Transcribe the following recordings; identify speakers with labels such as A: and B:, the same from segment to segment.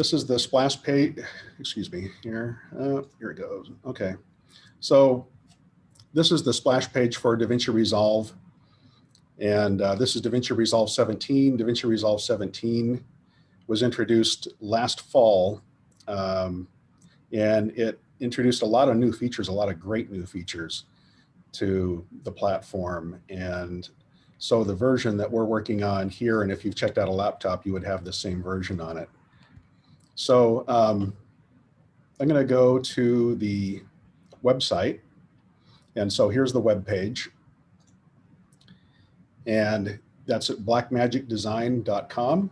A: this is the splash page, excuse me, here, uh, here it goes. Okay. So this is the splash page for DaVinci Resolve. And uh, this is DaVinci Resolve 17. DaVinci Resolve 17 was introduced last fall. Um, and it introduced a lot of new features, a lot of great new features to the platform. And so the version that we're working on here, and if you've checked out a laptop, you would have the same version on it. So um, I'm going to go to the website. And so here's the web page. And that's at blackmagicdesign.com.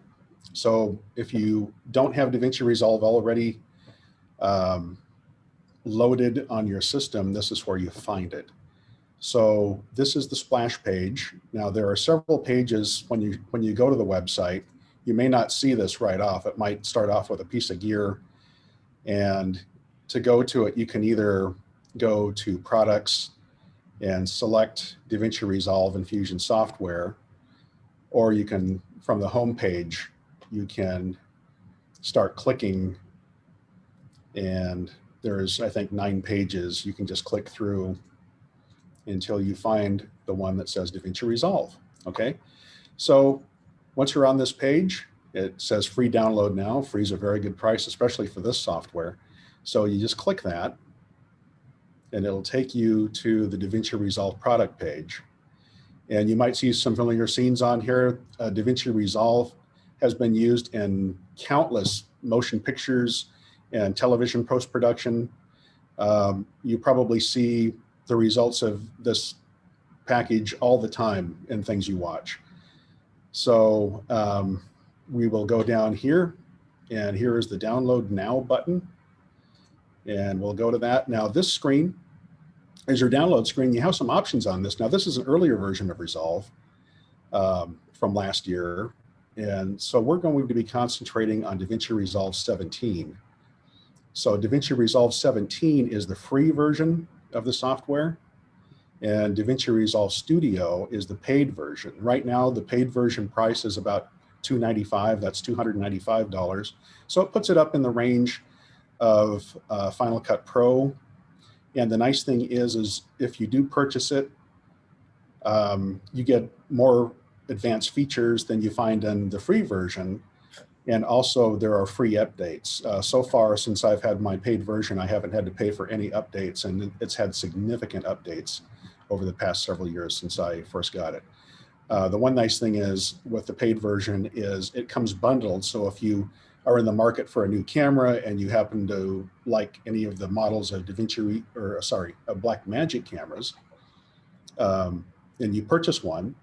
A: So if you don't have DaVinci Resolve already um, loaded on your system, this is where you find it. So this is the splash page. Now there are several pages when you when you go to the website. You may not see this right off. It might start off with a piece of gear. And to go to it, you can either go to products and select DaVinci Resolve and Fusion software, or you can, from the home page, you can start clicking and there's, I think, nine pages. You can just click through until you find the one that says DaVinci Resolve, okay? So once you're on this page, it says free download now. Free is a very good price, especially for this software. So you just click that and it'll take you to the DaVinci Resolve product page. And you might see some familiar scenes on here. Uh, DaVinci Resolve has been used in countless motion pictures and television post-production. Um, you probably see the results of this package all the time in things you watch. So um, we will go down here and here is the download now button. And we'll go to that. Now this screen is your download screen. You have some options on this. Now this is an earlier version of Resolve um, from last year. And so we're going to be concentrating on DaVinci Resolve 17. So DaVinci Resolve 17 is the free version of the software and DaVinci Resolve Studio is the paid version. Right now, the paid version price is about 295. that's $295. So it puts it up in the range of uh, Final Cut Pro. And the nice thing is, is if you do purchase it, um, you get more advanced features than you find in the free version. And also there are free updates. Uh, so far, since I've had my paid version, I haven't had to pay for any updates and it's had significant updates over the past several years since I first got it. Uh, the one nice thing is with the paid version is it comes bundled. So if you are in the market for a new camera and you happen to like any of the models of DaVinci or sorry, of Blackmagic cameras, um, and you purchase one,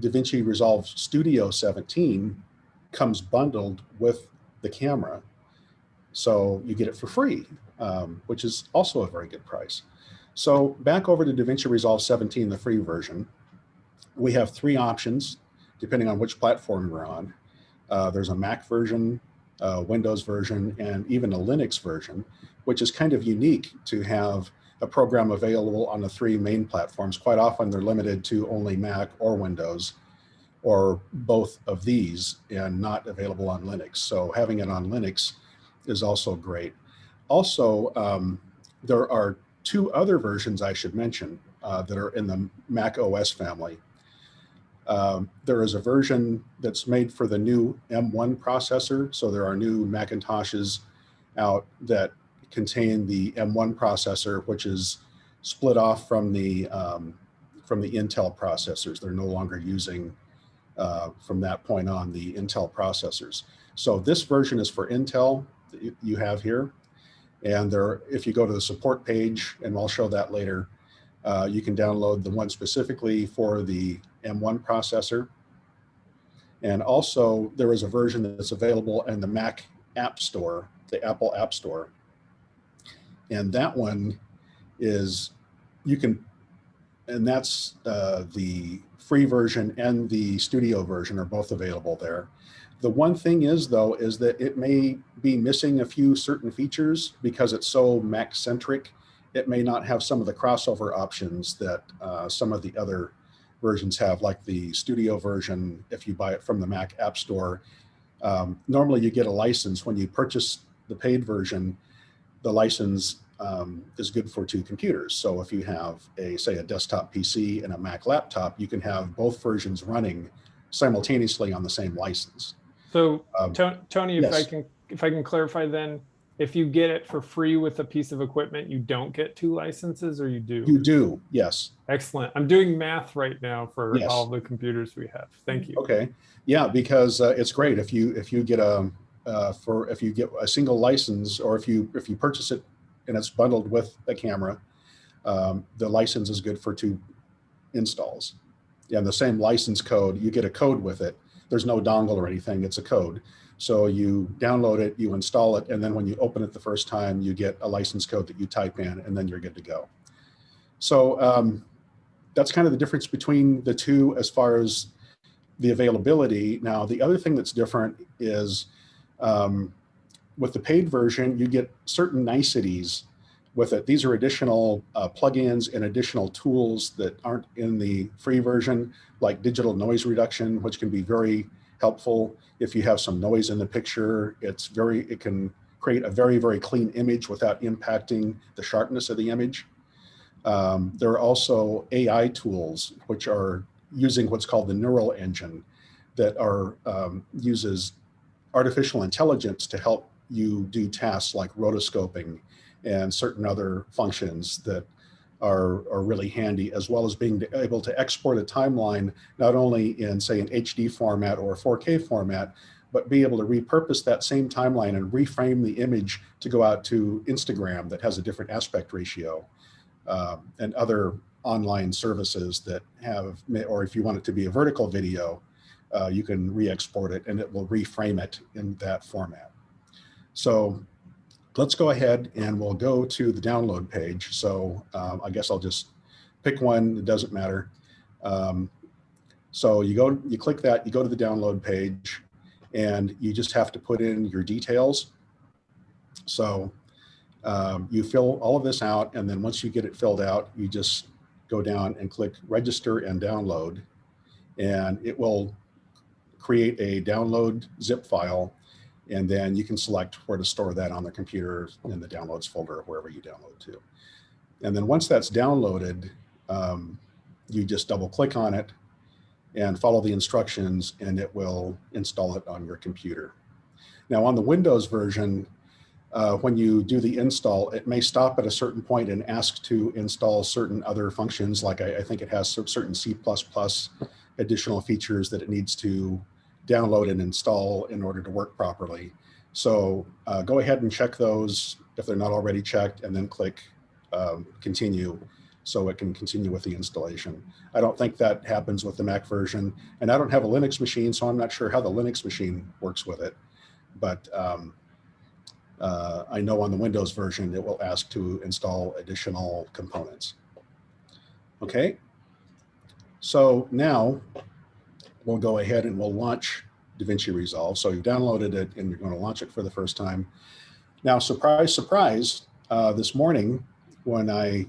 A: DaVinci Resolve Studio 17 comes bundled with the camera. So you get it for free, um, which is also a very good price. So back over to DaVinci Resolve 17, the free version, we have three options depending on which platform you're on. Uh, there's a Mac version, a Windows version, and even a Linux version, which is kind of unique to have a program available on the three main platforms. Quite often they're limited to only Mac or Windows or both of these and not available on Linux. So having it on Linux is also great. Also, um, there are two other versions I should mention uh, that are in the Mac OS family. Um, there is a version that's made for the new M1 processor. So there are new Macintoshes out that contain the M1 processor, which is split off from the um, from the Intel processors. They're no longer using uh, from that point on the Intel processors. So this version is for Intel that you have here. And there, if you go to the support page, and I'll show that later, uh, you can download the one specifically for the M1 processor. And also there is a version that's available in the Mac App Store, the Apple App Store. And that one is, you can, and that's uh, the free version and the studio version are both available there. The one thing is though, is that it may be missing a few certain features because it's so Mac centric. It may not have some of the crossover options that uh, some of the other versions have, like the studio version, if you buy it from the Mac App Store, Um, normally you get a license when you purchase the paid version, the license um, is good for two computers. So if you have a, say a desktop PC and a Mac laptop, you can have both versions running simultaneously on the same license.
B: So
A: Um,
B: Tony, if I can, if I can clarify then, if you get it for free with a piece of equipment, you don't get two licenses or you do?
A: You do, yes.
B: Excellent. I'm doing math right now for
A: Yes.
B: all the computers we have. Thank you.
A: Okay, yeah, because uh, it's great if you if you get a uh, for if you get a single license or if you if you purchase it and it's bundled with a camera, um, the license is good for two installs. Yeah, and the same license code, you get a code with it. There's no dongle or anything, it's a code. So you download it, you install it, and then when you open it the first time, you get a license code that you type in, and then you're good to go. So um, that's kind of the difference between the two as far as the availability. Now, the other thing that's different is um, with the paid version, you get certain niceties with it. These are additional uh, plugins and additional tools that aren't in the free version, like digital noise reduction, which can be very helpful. If you have some noise in the picture, it's very, it can create a very, very clean image without impacting the sharpness of the image. Um, there are also AI tools, which are using what's called the neural engine that are um, uses artificial intelligence to help you do tasks like rotoscoping and certain other functions that are, are really handy, as well as being able to export a timeline, not only in say an HD format or a 4K format, but be able to repurpose that same timeline and reframe the image to go out to Instagram that has a different aspect ratio um, and other online services that have, or if you want it to be a vertical video, uh, you can re-export it and it will reframe it in that format. So let's go ahead and we'll go to the download page. So um, I guess I'll just pick one, it doesn't matter. Um, so you go, you click that, you go to the download page and you just have to put in your details. So um, you fill all of this out and then once you get it filled out, you just go down and click register and download and it will create a download zip file and then you can select where to store that on the computer in the downloads folder or wherever you download to. And then once that's downloaded, um, you just double click on it and follow the instructions and it will install it on your computer. Now on the Windows version, uh, when you do the install, it may stop at a certain point and ask to install certain other functions. Like I, I think it has certain C++ additional features that it needs to download and install in order to work properly. So uh, go ahead and check those if they're not already checked and then click um, continue so it can continue with the installation. I don't think that happens with the Mac version and I don't have a Linux machine, so I'm not sure how the Linux machine works with it. But um, uh, I know on the Windows version, it will ask to install additional components. Okay, so now we'll go ahead and we'll launch DaVinci Resolve. So you've downloaded it and you're going to launch it for the first time. Now, surprise, surprise, uh, this morning when I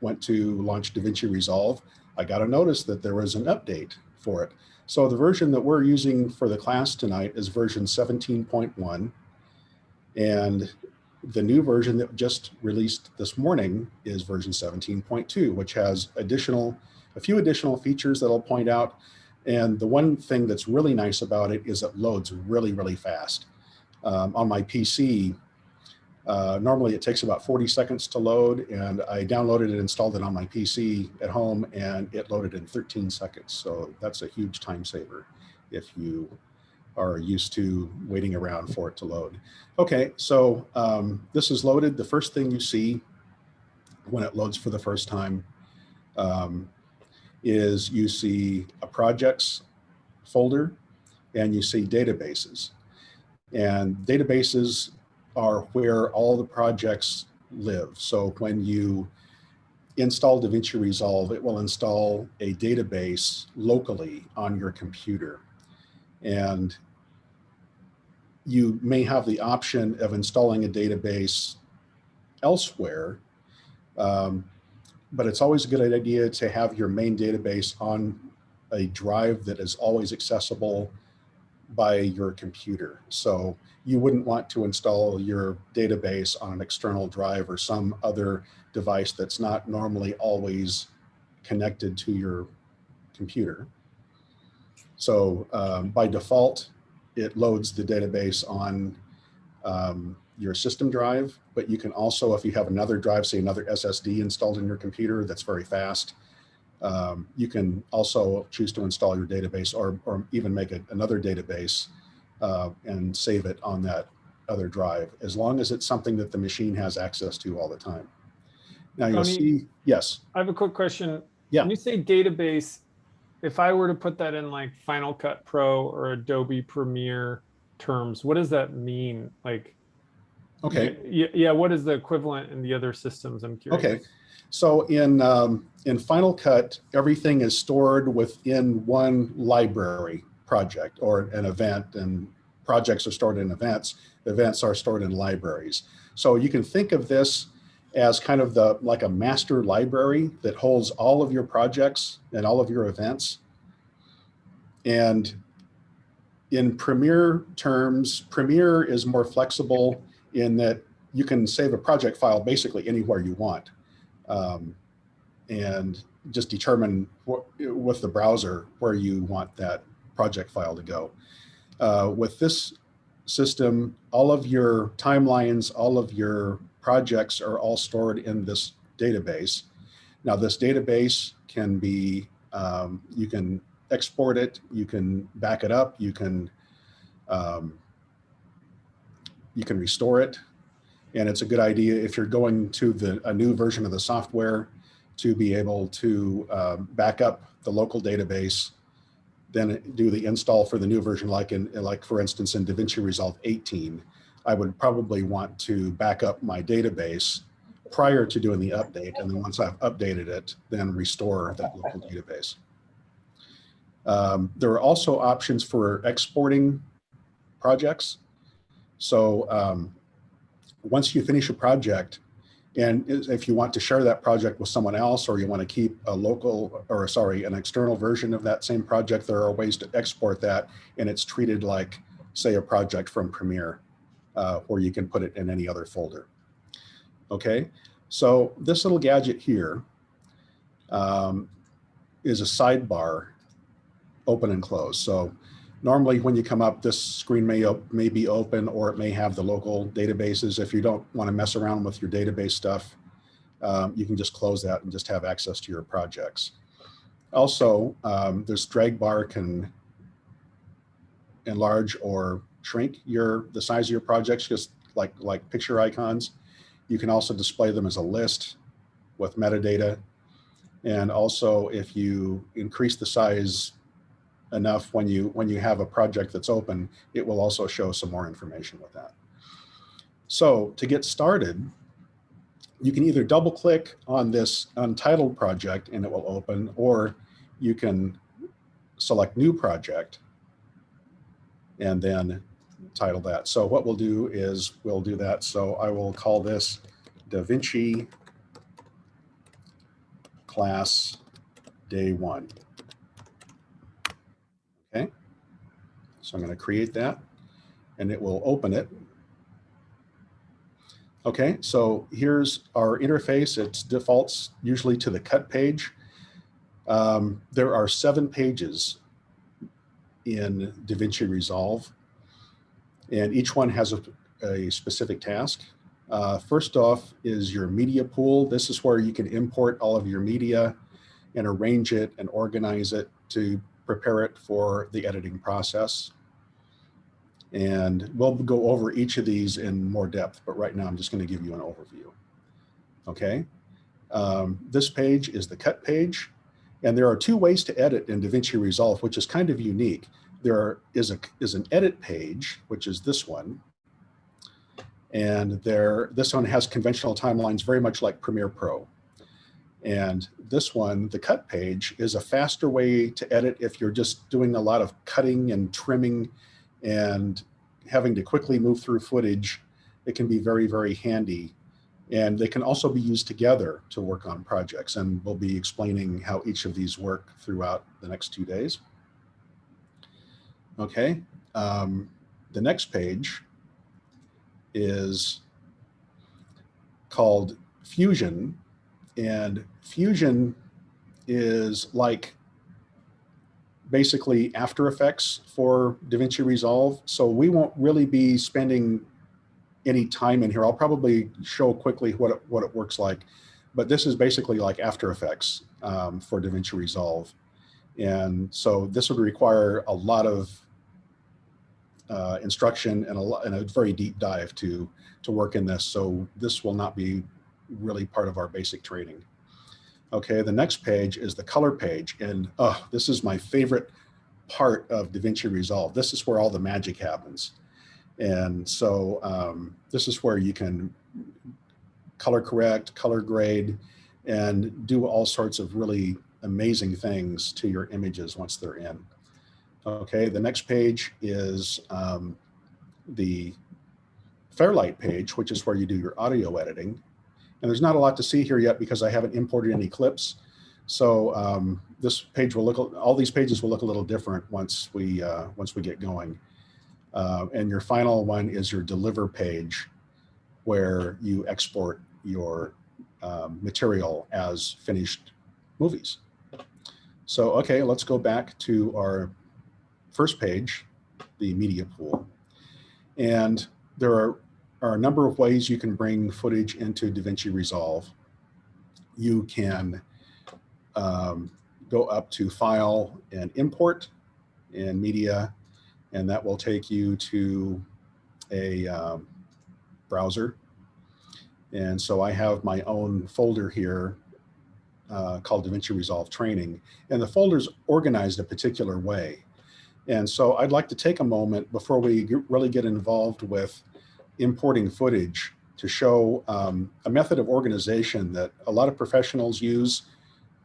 A: went to launch DaVinci Resolve, I got a notice that there was an update for it. So the version that we're using for the class tonight is version 17.1. And the new version that just released this morning is version 17.2, which has additional, a few additional features that I'll point out. And the one thing that's really nice about it is it loads really, really fast. Um, on my PC, uh, normally it takes about 40 seconds to load and I downloaded and installed it on my PC at home and it loaded in 13 seconds. So that's a huge time saver if you are used to waiting around for it to load. Okay, so um, this is loaded. The first thing you see when it loads for the first time um, is you see a projects folder and you see databases. And databases are where all the projects live. So when you install DaVinci Resolve, it will install a database locally on your computer. And you may have the option of installing a database elsewhere, um, but it's always a good idea to have your main database on a drive that is always accessible by your computer. So you wouldn't want to install your database on an external drive or some other device that's not normally always connected to your computer. So um, by default, it loads the database on um, your system drive, but you can also, if you have another drive, say another SSD installed in your computer that's very fast, um, you can also choose to install your database or, or even make another database uh, and save it on that other drive, as long as it's something that the machine has access to all the time. Now you'll
B: Tony-
A: see, yes,
B: I have a quick question.
A: Yeah.
B: When you say database, if I were to put that in like Final Cut Pro or Adobe Premiere terms, what does that mean? Like,
A: okay.
B: Yeah, yeah. What is the equivalent in the other systems? I'm curious.
A: Okay. So in, um, in Final Cut, everything is stored within one library project or an event and projects are stored in events. Events are stored in libraries. So you can think of this as kind of the, like a master library that holds all of your projects and all of your events. And in Premiere terms, Premiere is more flexible in that you can save a project file basically anywhere you want um, and just determine what, with the browser where you want that project file to go. Uh, with this system, all of your timelines, all of your projects are all stored in this database. Now this database can be, um, you can export it, you can back it up, you can, um, you can restore it. And it's a good idea if you're going to the, a new version of the software to be able to um, back up the local database, then do the install for the new version, like in, like for instance, in DaVinci Resolve 18, I would probably want to back up my database prior to doing the update. And then once I've updated it, then restore that local database. Um, there are also options for exporting projects. So um, once you finish a project, and if you want to share that project with someone else, or you want to keep a local, or sorry, an external version of that same project, there are ways to export that, and it's treated like, say, a project from Premiere, uh, or you can put it in any other folder. Okay, so this little gadget here um, is a sidebar, open and close. So normally when you come up, this screen may, may be open or it may have the local databases. If you don't want to mess around with your database stuff, um, you can just close that and just have access to your projects. Also, um, this drag bar can enlarge or shrink your the size of your projects, just like, like picture icons. You can also display them as a list with metadata. And also if you increase the size enough when you when you have a project that's open, it will also show some more information with that. So to get started, you can either double click on this untitled project and it will open, or you can select new project and then title that. So what we'll do is we'll do that. So I will call this DaVinci class day one. So I'm going to create that and it will open it. Okay, so here's our interface. It defaults usually to the cut page. Um, there are seven pages in DaVinci Resolve, and each one has a, a specific task. Uh, first off is your media pool. This is where you can import all of your media and arrange it and organize it to prepare it for the editing process. And we'll go over each of these in more depth, but right now I'm just going to give you an overview. Okay, um, this page is the cut page. And there are two ways to edit in DaVinci Resolve, which is kind of unique. There are, is, a, is an edit page, which is this one. And there, this one has conventional timelines very much like Premiere Pro. And this one, the cut page, is a faster way to edit if you're just doing a lot of cutting and trimming and having to quickly move through footage. It can be very, very handy. And they can also be used together to work on projects. And we'll be explaining how each of these work throughout the next two days. Okay, um, the next page is called Fusion. And Fusion is like basically After Effects for DaVinci Resolve. So we won't really be spending any time in here. I'll probably show quickly what it, what it works like. But this is basically like After Effects um, for DaVinci Resolve. And so this would require a lot of uh, instruction and a, and a very deep dive to, to work in this. So this will not be really part of our basic training. Okay, the next page is the color page. And oh, this is my favorite part of DaVinci Resolve. This is where all the magic happens. And so um, this is where you can color correct, color grade, and do all sorts of really amazing things to your images once they're in. Okay, the next page is um, the Fairlight page, which is where you do your audio editing. And there's not a lot to see here yet because I haven't imported any clips. So um, this page will look, all these pages will look a little different once we, uh, once we get going. Uh, and your final one is your deliver page where you export your um, material as finished movies. So, okay, let's go back to our first page, the media pool. And there are are a number of ways you can bring footage into DaVinci Resolve. You can um, go up to File and Import and Media, and that will take you to a um, browser. And so I have my own folder here uh, called DaVinci Resolve Training, and the folder's organized a particular way. And so I'd like to take a moment before we really get involved with importing footage to show um, a method of organization that a lot of professionals use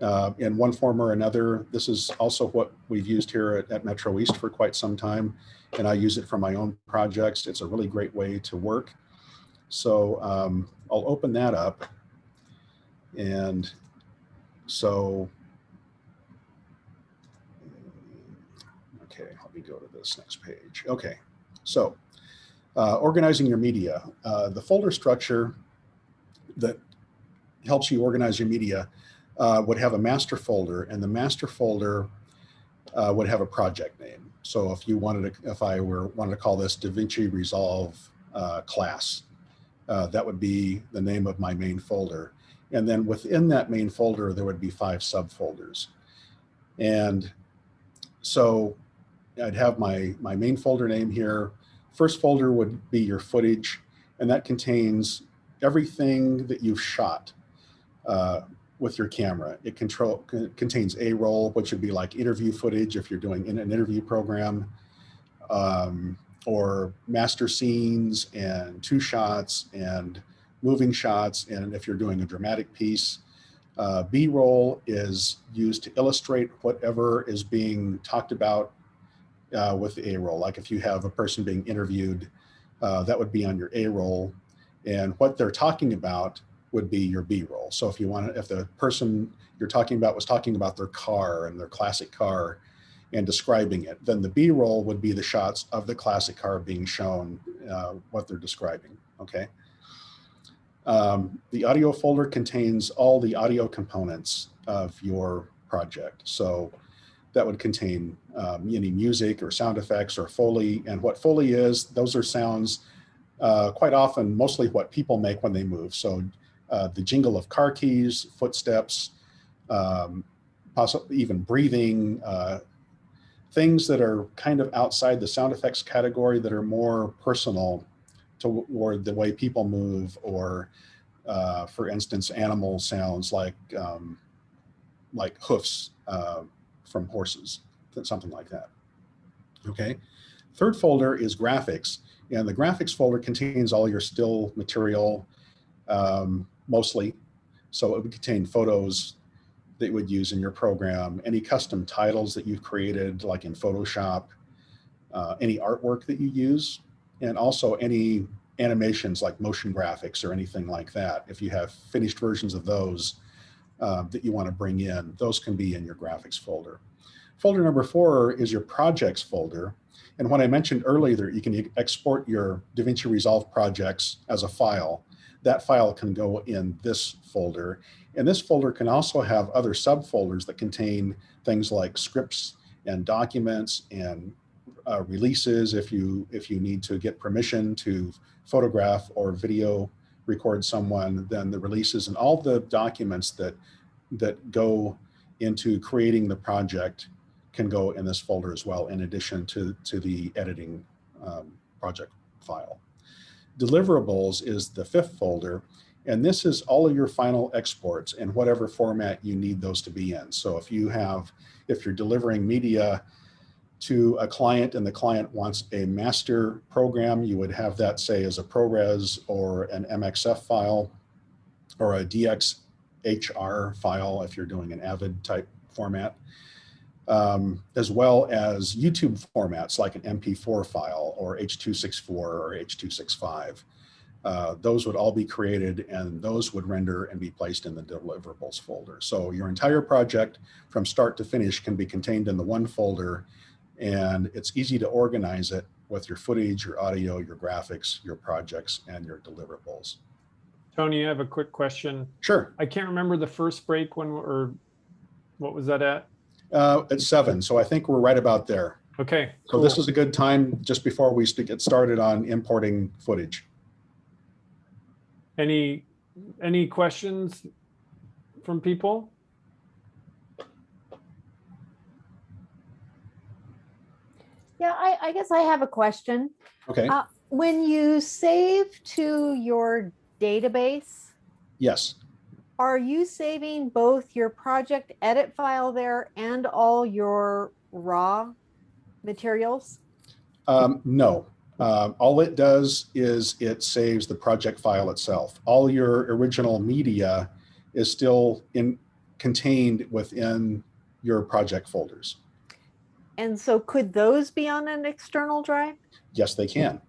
A: uh, in one form or another. This is also what we've used here at, at, Metro East for quite some time, and I use it for my own projects. It's a really great way to work. So um, I'll open that up. And so, okay, let me go to this next page. Okay, so uh, organizing your media. Uh, the folder structure that helps you organize your media uh, would have a master folder and the master folder uh, would have a project name. So if you wanted to, if I were wanted to call this DaVinci Resolve uh, class, uh, that would be the name of my main folder. And then within that main folder, there would be five subfolders. And so I'd have my, my main folder name here, First folder would be your footage, and that contains everything that you've shot uh, with your camera. It control, contains A-roll, which would be like interview footage if you're doing in an interview program, um, or master scenes and two shots and moving shots. And if you're doing a dramatic piece, uh, B-roll is used to illustrate whatever is being talked about uh, with the A-roll. Like if you have a person being interviewed, uh, that would be on your A-roll. And what they're talking about would be your B-roll. So if you want to, if the person you're talking about was talking about their car and their classic car and describing it, then the B-roll would be the shots of the classic car being shown, uh, what they're describing, okay? Um, the audio folder contains all the audio components of your project. So that would contain um, any music or sound effects or Foley. And what Foley is, those are sounds uh, quite often, mostly what people make when they move. So uh, the jingle of car keys, footsteps, um, possibly even breathing, uh, things that are kind of outside the sound effects category that are more personal toward the way people move or uh, for instance, animal sounds like um, like hoofs, uh, from horses, something like that. Okay. Third folder is graphics. And the graphics folder contains all your still material, um, mostly. So it would contain photos that you would use in your program, any custom titles that you've created, like in Photoshop, uh, any artwork that you use, and also any animations like motion graphics or anything like that. If you have finished versions of those, uh, that you want to bring in, those can be in your graphics folder. Folder number four is your projects folder. And when I mentioned earlier, you can export your DaVinci Resolve projects as a file. That file can go in this folder. And this folder can also have other subfolders that contain things like scripts and documents and uh, releases if you if you need to get permission to photograph or video record someone, then the releases and all the documents that that go into creating the project can go in this folder as well, in addition to, to the editing um, project file. Deliverables is the fifth folder, and this is all of your final exports in whatever format you need those to be in. So if you have, if you're delivering media to a client and the client wants a master program, you would have that say as a ProRes or an MXF file or a DNxHR file if you're doing an Avid type format um, as well as YouTube formats like an MP4 file or H.264 or H.265. Uh, those would all be created and those would render and be placed in the deliverables folder. So your entire project from start to finish can be contained in the one folder and it's easy to organize it with your footage, your audio, your graphics, your projects, and your deliverables.
B: Tony, I have a quick question.
A: Sure,
B: I can't remember the first break when, or what was that at?
A: uh, it's seven, so I think we're right about there.
B: Okay,
A: So this is a good time just before we get started on importing footage.
B: Any, any questions from people?
C: Yeah, I, I guess I have a question.
A: Okay,
C: Uh, When you save to your database,
A: yes,
C: are you saving both your project edit file there and all your raw materials?
A: um, no. Um, all it does is it saves the project file itself. All your original media is still in contained within your project folders.
C: And so could those be on an external drive?
A: Yes, they can.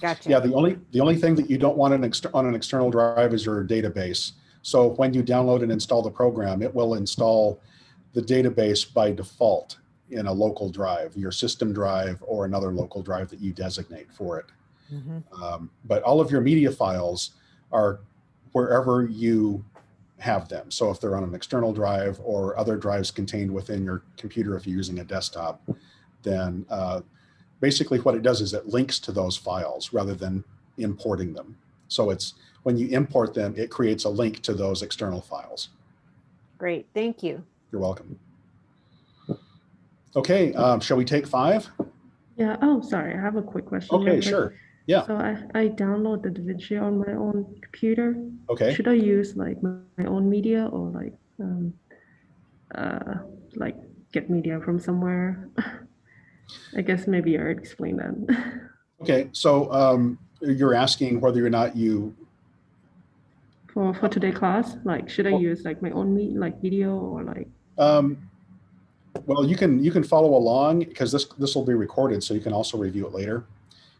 C: Gotcha.
A: Yeah, the only the only thing that you don't want an exter- on an external drive is your database. So when you download and install the program, it will install the database by default in a local drive, your system drive or another local drive that you designate for it.
C: Mhm.
A: Um, but all of your media files are wherever you have them. So if they're on an external drive or other drives contained within your computer, if you're using a desktop, then uh, basically what it does is it links to those files rather than importing them. So it's when you import them, it creates a link to those external files.
C: Great, thank you.
A: You're welcome. Okay, um, shall we take five?
D: Yeah, oh, sorry, I have a quick question. real
A: Okay,
D: quick.
A: sure. Yeah.
D: So I, I download the DaVinci on my own computer.
A: Okay.
D: Should I use like my, my own media or like, um, uh, like get media from somewhere? I guess maybe I already explained that.
A: Okay, so um, you're asking whether or not you
D: For, for today class, like, should I
A: Well-
D: use like my own me, like video or like,
A: Um, well, you can you can follow along because this this will be recorded, so you can also review it later.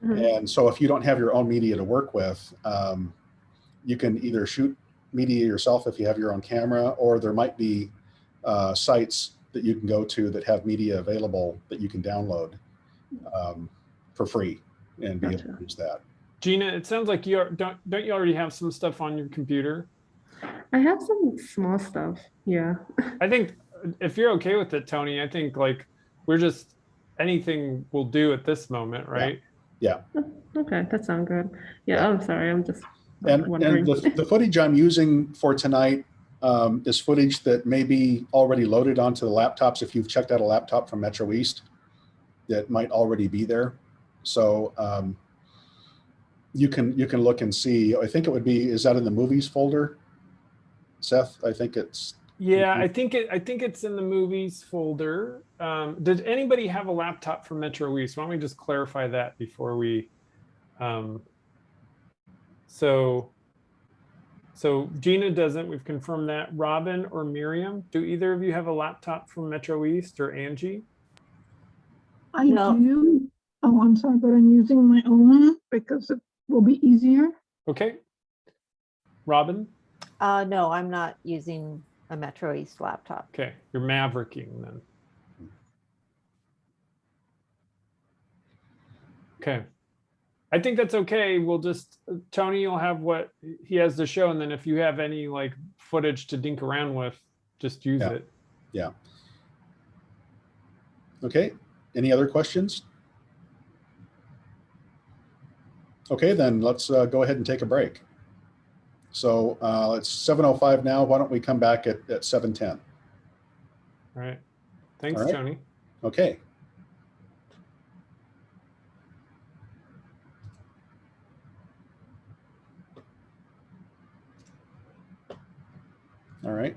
D: Mhm.
A: And so if you don't have your own media to work with, um, you can either shoot media yourself if you have your own camera, or there might be uh, sites that you can go to that have media available that you can download um, for free and be able to use that.
B: Gina, it sounds like you are, don't, don't you already have some stuff on your computer?
D: I have some small stuff. Yeah.
B: I think if you're okay with it, Tony, I think like we're just, anything will do at this moment, right?
D: Okay, that sounds good. Yeah,
A: Yeah.
D: I'm sorry. I'm just
A: And, and
D: wondering.
A: the, the footage I'm using for tonight um, is footage that may be already loaded onto the laptops. If you've checked out a laptop from Metro East, that might already be there. So um, you can you can look and see. I think it would be. Is that in the movies folder? Seth, I think it's.
B: Yeah,
A: Mhm.
B: I think it, I think it's in the movies folder. Um, did anybody have a laptop from Metro East? Why don't we just clarify that before we, um, so, so Gina doesn't, we've confirmed that. Robin or Miriam, do either of you have a laptop from Metro East or Angie?
E: I
C: No.
E: do. Oh, I'm sorry, but I'm using my own because it will be easier.
B: Okay. Robin?
C: Uh, no, I'm not using a Metro East laptop.
B: Okay, you're mavericking then. Okay. I think that's okay. We'll just, Tony will have what he has to show. And then if you have any like footage to dink around with, just use
A: yeah.
B: it. Yeah.
A: Okay. Any other questions? Okay, then let's uh, go ahead and take a break. So uh, it's 7:05 now. Why don't we come back at, at 7:10?
B: All right. Thanks,
A: All right.
B: Tony.
A: Okay. All right.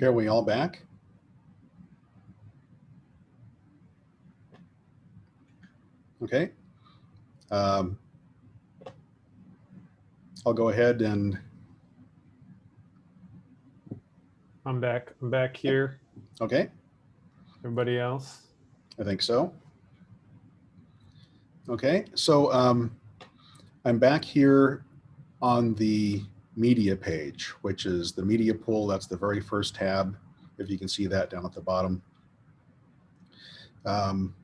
A: Okay, are we all back? Okay. Um, I'll go ahead and,
B: I'm back. I'm back here.
A: okay,
B: Everybody else?
A: I think so. Okay, so um, I'm back here on the media page, which is the media pool. That's the very first tab, if you can see that down at the bottom. Um,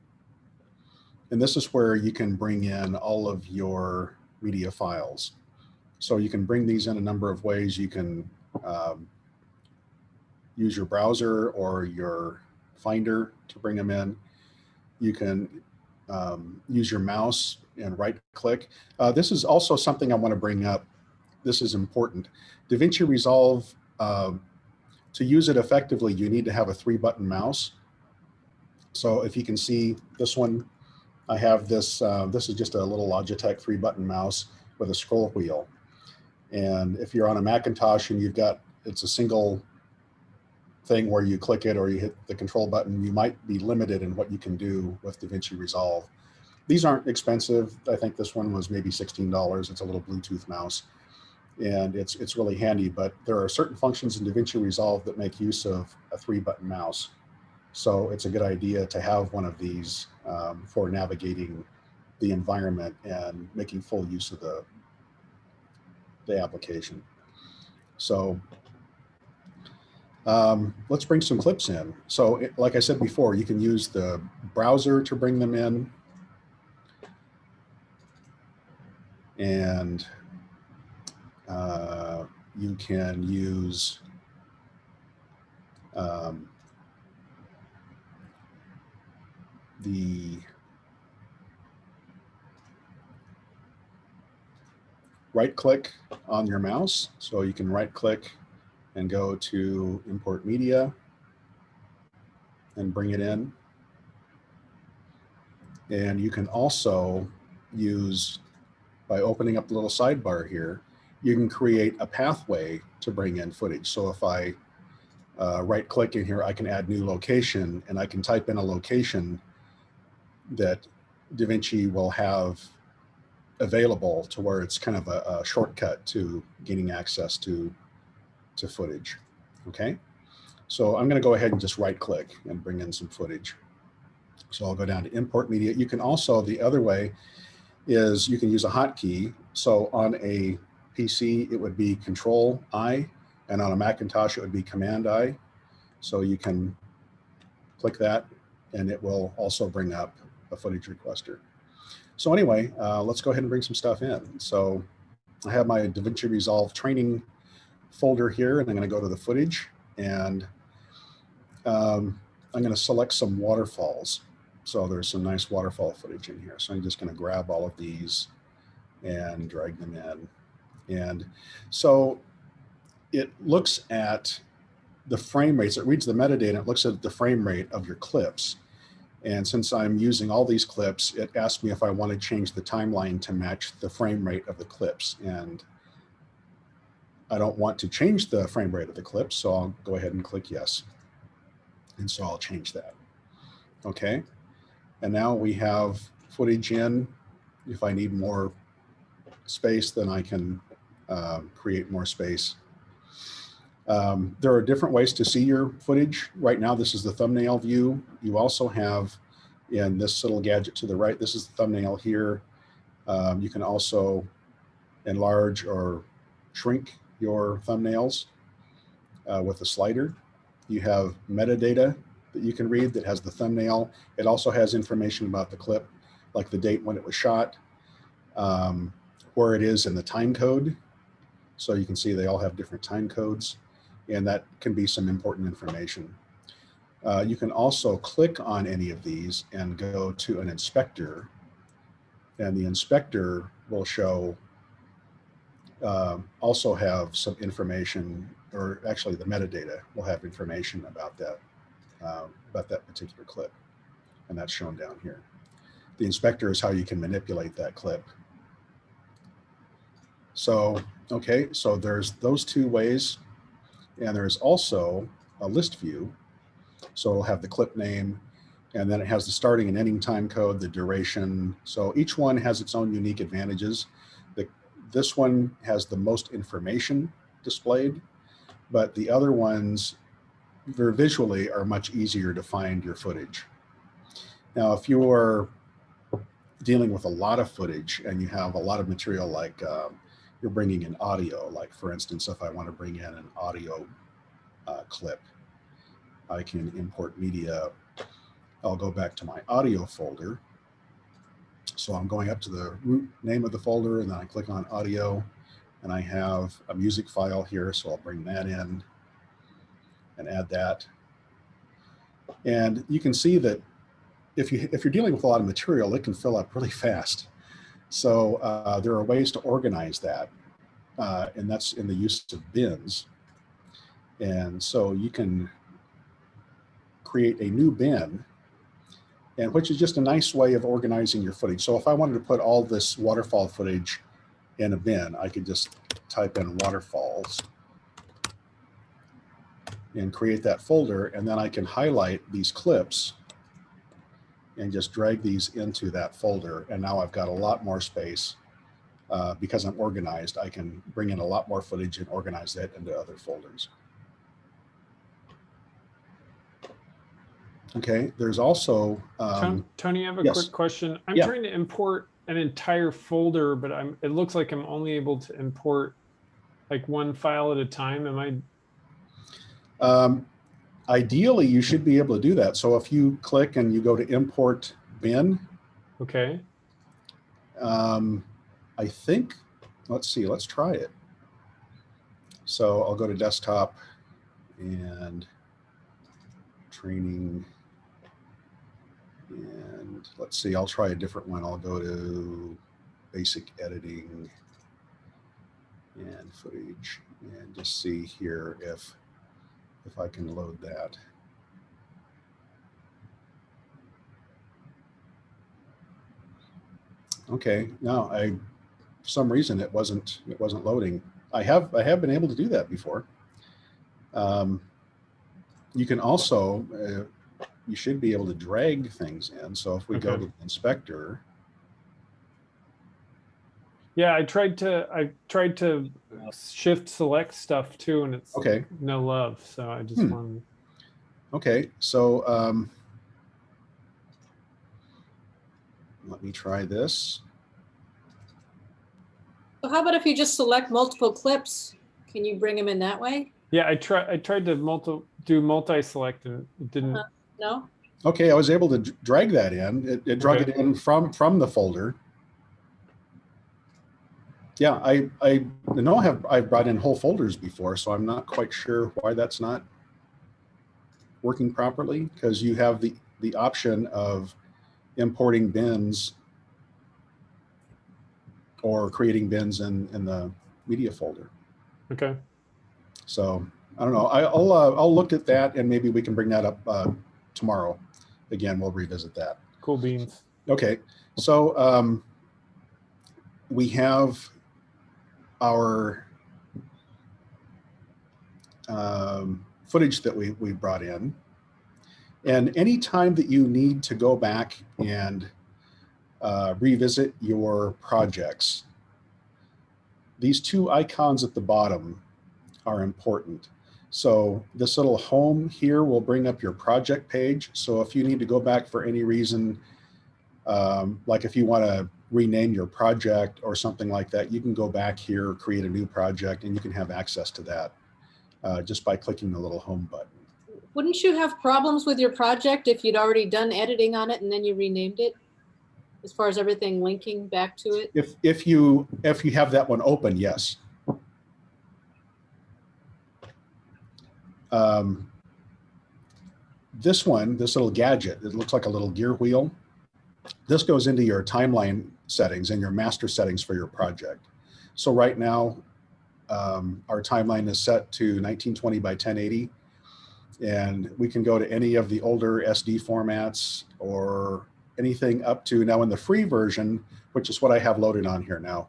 A: and this is where you can bring in all of your media files. So you can bring these in a number of ways. You can um, use your browser or your Finder to bring them in. You can um, use your mouse and right click. Uh, this is also something I want to bring up. This is important. DaVinci Resolve, um, to use it effectively, you need to have a three button mouse. So if you can see this one, I have this, uh, this is just a little Logitech three button mouse with a scroll wheel. And if you're on a Macintosh and you've got, it's a single thing where you click it or you hit the control button, you might be limited in what you can do with DaVinci Resolve. These aren't expensive. I think this one was maybe $16. It's a little Bluetooth mouse and it's, it's really handy, but there are certain functions in DaVinci Resolve that make use of a three button mouse. So it's a good idea to have one of these um, for navigating the environment and making full use of the, the application. So um, let's bring some clips in. So it- like I said before, you can use the browser to bring them in. And uh, you can use um, the right click on your mouse. So you can right click and go to import media and bring it in. And you can also use, by opening up the little sidebar here, you can create a pathway to bring in footage. So if I uh, right click in here, I can add new location and I can type in a location that DaVinci will have available to where it's kind of a, a shortcut to gaining access to to footage. Okay, so I'm going to go ahead and just right click and bring in some footage. So I'll go down to import media. You can also, the other way is you can use a hotkey. So on a PC, it would be control I, and on a Macintosh, it would be command I. So you can click that and it will also bring up a footage requester. So anyway, uh, let's go ahead and bring some stuff in. So I have my DaVinci Resolve training folder here and I'm going to go to the footage and um, I'm going to select some waterfalls. So there's some nice waterfall footage in here. So I'm just going to grab all of these and drag them in. And so it looks at the frame rates, it reads the metadata, it looks at the frame rate of your clips. And since I'm using all these clips, it asked me if I want to change the timeline to match the frame rate of the clips. And I don't want to change the frame rate of the clip, so I'll go ahead and click yes. And so I'll change that. Okay. And now we have footage in. If I need more space, then I can um, create more space. Um, there are different ways to see your footage. Right now, this is the thumbnail view. You also have in this little gadget to the right, this is the thumbnail here. Um, you can also enlarge or shrink your thumbnails uh, with a slider. You have metadata that you can read that has the thumbnail. It also has information about the clip, like the date when it was shot, um, where it is in the time code. So you can see they all have different time codes and that can be some important information. Uh, you can also click on any of these and go to an inspector and the inspector will show um, also have some information or actually the metadata will have information about that um, about that particular clip and that's shown down here. The inspector is how you can manipulate that clip. So, okay, so there's those two ways and there's also a list view. So it'll have the clip name, and then it has the starting and ending time code, the duration. So each one has its own unique advantages. The, this one has the most information displayed, but the other ones visually are much easier to find your footage. Now, if you're dealing with a lot of footage and you have a lot of material like um, you're bringing in audio, like for instance, if I want to bring in an audio uh, clip, I can import media. I'll go back to my audio folder. So I'm going up to the root name of the folder and then I click on audio and I have a music file here. So I'll bring that in and add that. And you can see that if, you, if you're dealing with a lot of material, it can fill up really fast. So uh, there are ways to organize that. Uh, and that's in the use of bins. And so you can create a new bin and which is just a nice way of organizing your footage. So if I wanted to put all this waterfall footage in a bin, I could just type in waterfalls and create that folder. And then I can highlight these clips and just drag these into that folder. And now I've got a lot more space uh, because I'm organized. I can bring in a lot more footage and organize that into other folders. Okay, there's also, um,
B: Tony, I have a
A: yes.
B: quick question. I'm
A: Yeah.
B: trying to import an entire folder, but I'm, it looks like I'm only able to import like one file at a time. Am I,
A: um, ideally you should be able to do that. So if you click and you go to import bin,
B: okay?
A: um, I think, let's see, let's try it. So I'll go to desktop and training. And let's see, I'll try a different one. I'll go to basic editing and footage and just see here if, if I can load that. Okay, now I, for some reason it wasn't, it wasn't loading. I have, I have been able to do that before. Um, you can also, uh, you should be able to drag things in. So if we go to the inspector,
B: Yeah, I tried to, I tried to shift select stuff too, and it's
A: okay,
B: no love. So I just
A: Hmm.
B: wanted,
A: okay, so um, let me try this.
F: So how about if you just select multiple clips? Can you bring them in that way?
B: yeah, I tried, I tried to multi, do multi-select and it didn't,
F: Uh-huh. No?
A: Okay, I was able to drag that in. It, it drug
B: Okay.
A: it in from from the folder. Yeah, I I know I have I've brought in whole folders before, so I'm not quite sure why that's not working properly because you have the the option of importing bins or creating bins in in the media folder.
B: okay.
A: So I don't know. I, I'll uh, I'll look at that and maybe we can bring that up uh, tomorrow. Again, we'll revisit that.
B: Cool beans.
A: Okay, so um, we have our um, footage that we, we brought in. And any time that you need to go back and uh, revisit your projects, these two icons at the bottom are important. So this little home here will bring up your project page. So if you need to go back for any reason, um, like if you want to rename your project or something like that, you can go back here, create a new project, and you can have access to that uh, just by clicking the little home button.
F: Wouldn't you have problems with your project if you'd already done editing on it and then you renamed it? As far as everything linking back to it?
A: If if you if you have that one open, yes. Um, this one, this little gadget, it looks like a little gear wheel. This goes into your timeline settings and your master settings for your project. So right now, um, our timeline is set to 1920 by 1080. And we can go to any of the older SD formats or anything up to now in the free version, which is what I have loaded on here now.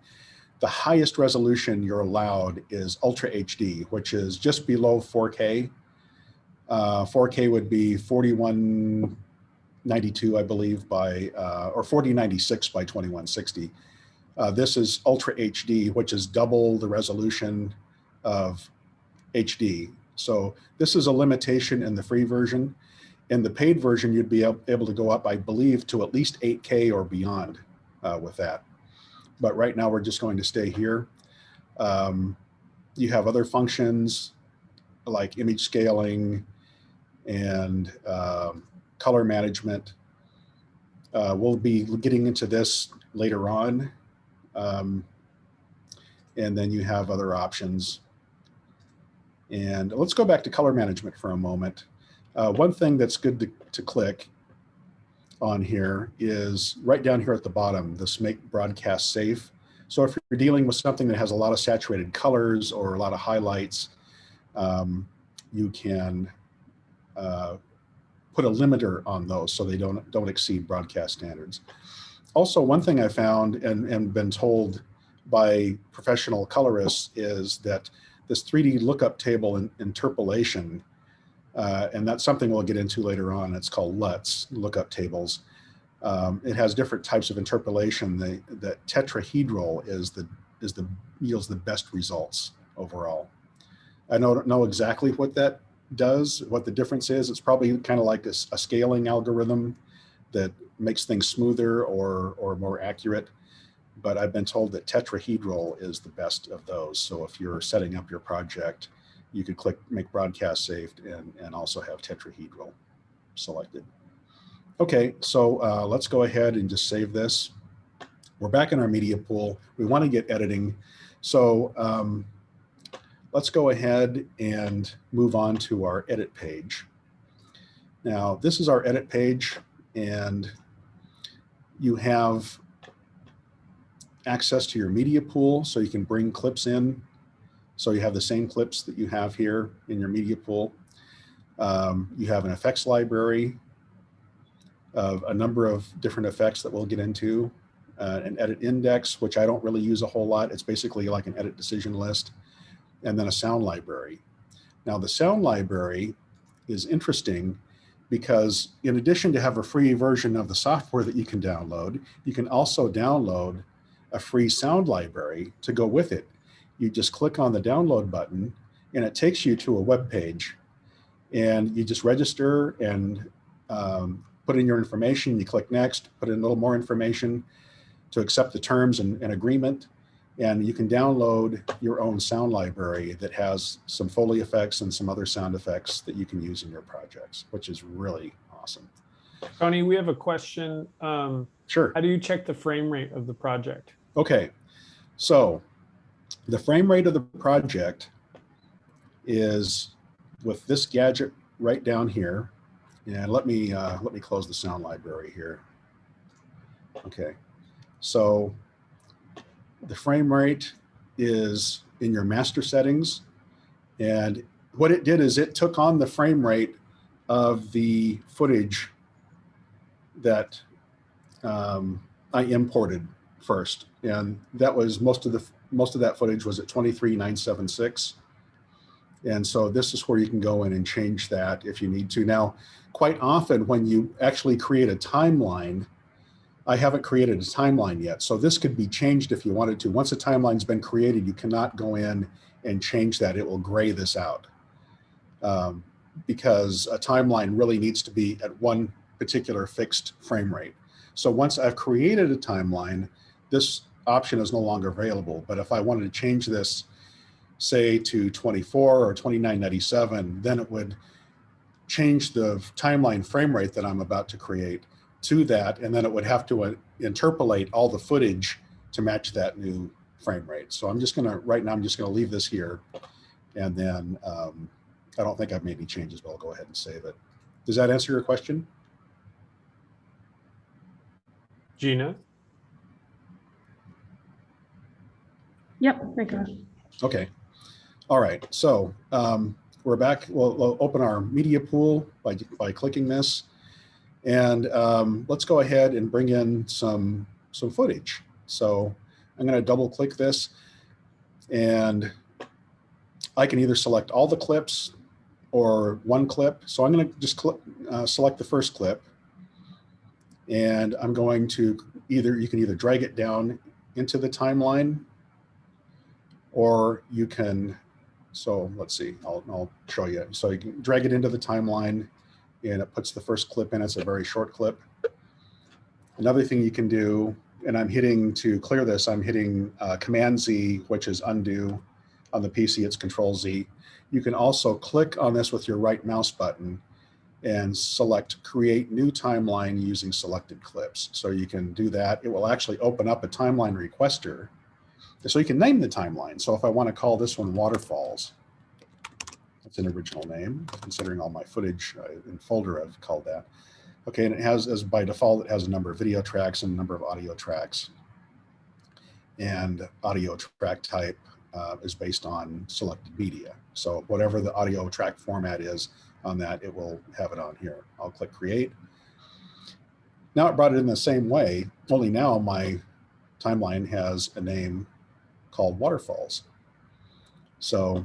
A: The highest resolution you're allowed is Ultra HD, which is just below 4K. Uh, 4K would be 4192, I believe, by uh, or 4096 by 2160. Uh, this is Ultra HD, which is double the resolution of HD. So this is a limitation in the free version. In the paid version, you'd be able to go up, I believe, to at least 8K or beyond uh, with that. But right now, we're just going to stay here. Um, you have other functions like image scaling and um, color management. Uh, we'll be getting into this later on. Um, and then you have other options. And let's go back to color management for a moment. Uh, one thing that's good to, to click on here is right down here at the bottom, this make broadcast safe. So if you're dealing with something that has a lot of saturated colors or a lot of highlights, um, you can uh, put a limiter on those so they don't, don't exceed broadcast standards. Also, one thing I found and, and been told by professional colorists is that this 3D lookup table in, interpolation, uh, and that's something we'll get into later on. It's called LUTs, lookup tables. Um, it has different types of interpolation. The, the tetrahedral is the, is the, yields the best results overall. I don't know exactly what that does, what the difference is. It's probably kind of like a, a scaling algorithm that makes things smoother or, or more accurate. But I've been told that tetrahedral is the best of those. So if you're setting up your project, you could click make broadcast safe and, and also have tetrahedral selected. Okay, so uh, let's go ahead and just save this. We're back in our media pool. We want to get editing. So um, let's go ahead and move on to our edit page. Now, this is our edit page and you have access to your media pool so you can bring clips in. So you have the same clips that you have here in your media pool. Um, you have an effects library of a number of different effects that we'll get into. Uh, an edit index, which I don't really use a whole lot. It's basically like an edit decision list. And then a sound library. Now the sound library is interesting because in addition to have a free version of the software that you can download, you can also download a free sound library to go with it. You just click on the download button and it takes you to a web page and you just register and um, put in your information. You click next, put in a little more information to accept the terms and, and agreement. And you can download your own sound library that has some Foley effects and some other sound effects that you can use in your projects, which is really awesome.
B: Tony, we have a question. Um,
A: Sure.
B: how do you check the frame rate of the project?
A: Okay, so the frame rate of the project is with this gadget right down here. And let me uh, let me close the sound library here. Okay, so the frame rate is in your master settings. And what it did is it took on the frame rate of the footage that um, I imported first. And that was most of the most of that footage was at 23976. And so this is where you can go in and change that if you need to. Now, quite often when you actually create a timeline, I haven't created a timeline yet. So this could be changed if you wanted to. Once a timeline's been created, you cannot go in and change that. It will gray this out. Um, because a timeline really needs to be at one particular fixed frame rate. So once I've created a timeline, this option is no longer available. But if I wanted to change this, say to 24 or 2997, then it would change the timeline frame rate that I'm about to create to that. And then it would have to uh, interpolate all the footage to match that new frame rate. So I'm just gonna, right now, I'm just gonna leave this here. And then um, I don't think I've made any changes, but I'll go ahead and save it. Does that answer your question?
B: Gina?
D: Yep, I got it.
A: Okay. All right. So um, we're back. We'll, we'll open our media pool by, by clicking this. And um, let's go ahead and bring in some, some footage. So I'm going to double click this and I can either select all the clips or one clip. So I'm going to just uh, select the first clip and I'm going to either, you can either drag it down into the timeline or you can, so let's see, I'll, I'll show you. So you can drag it into the timeline and it puts the first clip in. It's a very short clip. Another thing you can do, and I'm hitting to clear this, I'm hitting uh, Command Z, which is undo. On the PC, it's Control Z. You can also click on this with your right mouse button and select create new timeline using selected clips. So you can do that. It will actually open up a timeline requester. So you can name the timeline. So if I want to call this one waterfalls, that's an original name, considering all my footage uh, in folder I've called that. Okay, and it has, as by default, it has a number of video tracks and a number of audio tracks. And audio track type uh, is based on selected media. So whatever the audio track format is on that, it will have it on here. I'll click create. Now it brought it in the same way, only now my timeline has a name called waterfalls. So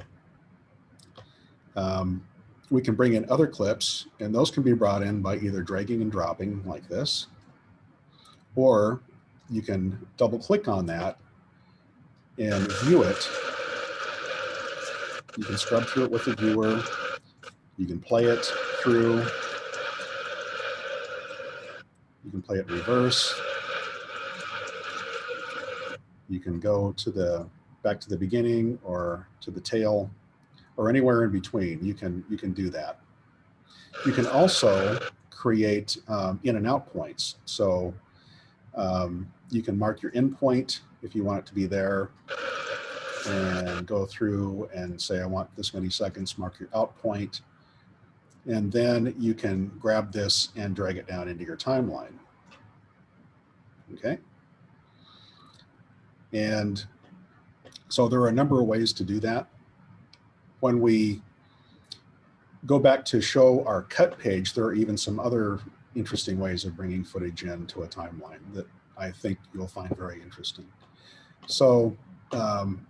A: um, we can bring in other clips and those can be brought in by either dragging and dropping like this, or you can double click on that and view it. You can scrub through it with the viewer. You can play it through. You can play it reverse. You can go to the back to the beginning or to the tail or anywhere in between. You can you can do that. You can also create um, in and out points. So um, you can mark your in point if you want it to be there and go through and say, I want this many seconds, mark your out point. And then you can grab this and drag it down into your timeline. Okay. And so there are a number of ways to do that. When we go back to show our cut page, there are even some other interesting ways of bringing footage into a timeline that I think you'll find very interesting. So um,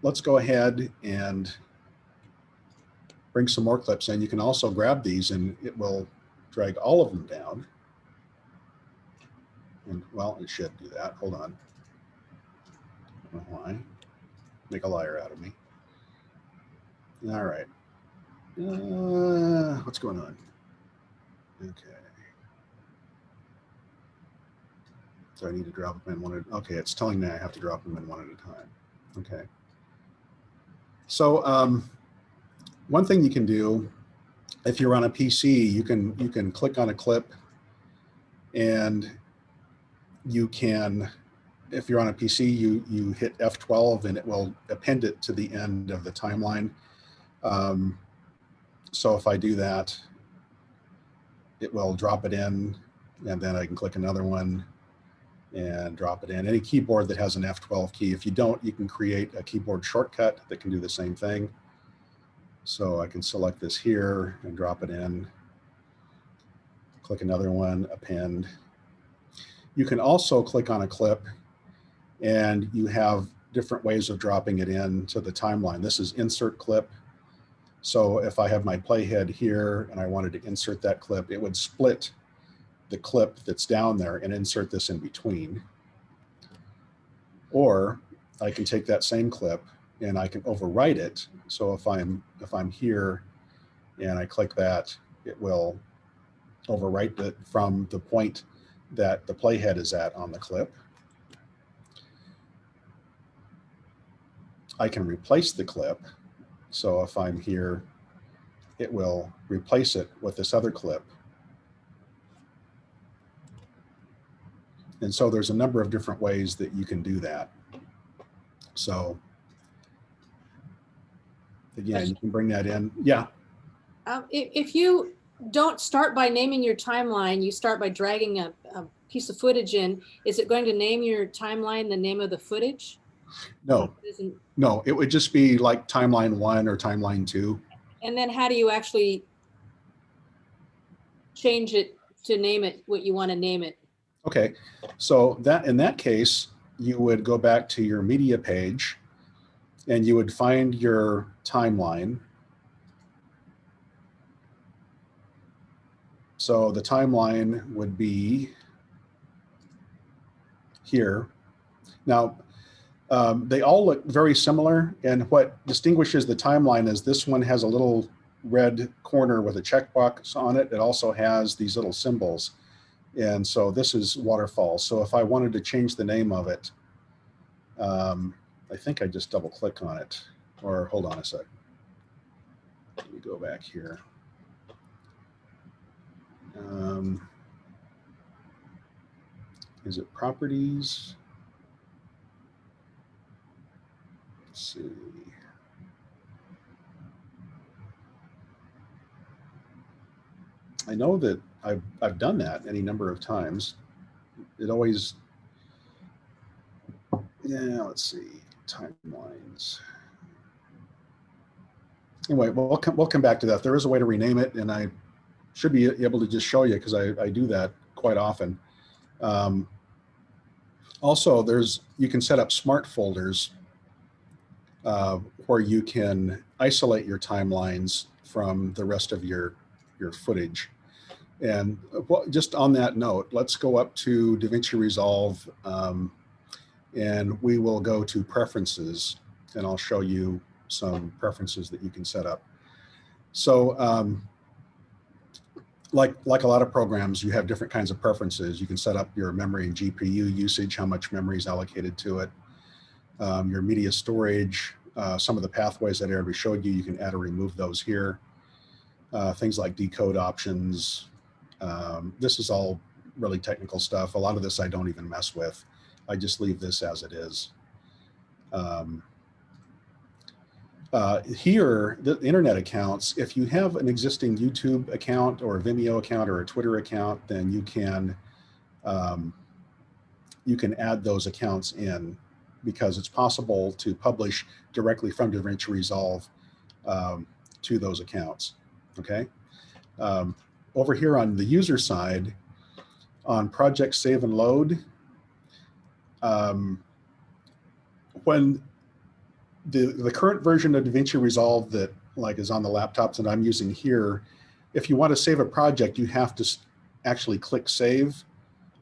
A: let's go ahead and bring some more clips in. You can also grab these and it will drag all of them down. And well, it should do that. Hold on. Why. Make a liar out of me. All right. Uh, what's going on? Okay. So I need to drop them in one at, okay, it's telling me I have to drop them in one at a time. Okay. So um, one thing you can do, if you're on a PC, you can you can click on a clip and you can, if you're on a PC, you, you hit F12 and it will append it to the end of the timeline. Um, so if I do that, it will drop it in and then I can click another one and drop it in. Any keyboard that has an F12 key, if you don't, you can create a keyboard shortcut that can do the same thing. So I can select this here and drop it in. Click another one, append. You can also click on a clip and you have different ways of dropping it in to the timeline. This is insert clip. So if I have my playhead here and I wanted to insert that clip, it would split the clip that's down there and insert this in between. Or I can take that same clip and I can overwrite it. So if I'm if I'm here and I click that, it will overwrite it from the point that the playhead is at on the clip. I can replace the clip. So if I'm here, it will replace it with this other clip And so there's a number of different ways that you can do that. So again, you can bring that in. Yeah.
F: Um, if, you don't start by naming your timeline, you start by dragging a, a piece of footage in, is it going to name your timeline the name of the footage?
A: No,
F: Isn't-
A: no, it would just be like timeline one or timeline two.
F: And then how do you actually change it to name it what you want to name it?
A: Okay, so that in that case, you would go back to your media page and you would find your timeline. So the timeline would be here. Now, um, they all look very similar and what distinguishes the timeline is this one has a little red corner with a checkbox on it. It also has these little symbols. And so this is waterfall. So if I wanted to change the name of it, um, I think I just double click on it or hold on a sec. Let me go back here. Um, is it properties? See. I know that I've, I've done that any number of times. It always, yeah, let's see, timelines. Anyway, we'll come, we'll come back to that. There is a way to rename it and I should be able to just show you because I, I do that quite often. Um, also, there's you can set up smart folders uh, where you can isolate your timelines from the rest of your your footage. And just on that note, let's go up to DaVinci Resolve um, and we will go to preferences and I'll show you some preferences that you can set up. So um, like, like a lot of programs, you have different kinds of preferences. You can set up your memory and GPU usage, how much memory is allocated to it, um, your media storage, uh, some of the pathways that already showed you, you can add or remove those here. Uh, things like decode options. Um, this is all really technical stuff. A lot of this I don't even mess with. I just leave this as it is. Um, uh, here, the internet accounts, if you have an existing YouTube account or a Vimeo account or a Twitter account, then you can um, you can add those accounts in because it's possible to publish directly from DaVinci Resolve um, to those accounts, okay? Um, over here on the user side, on project save and load, um, when the, the current version of DaVinci Resolve that like is on the laptops that I'm using here, if you want to save a project, you have to actually click save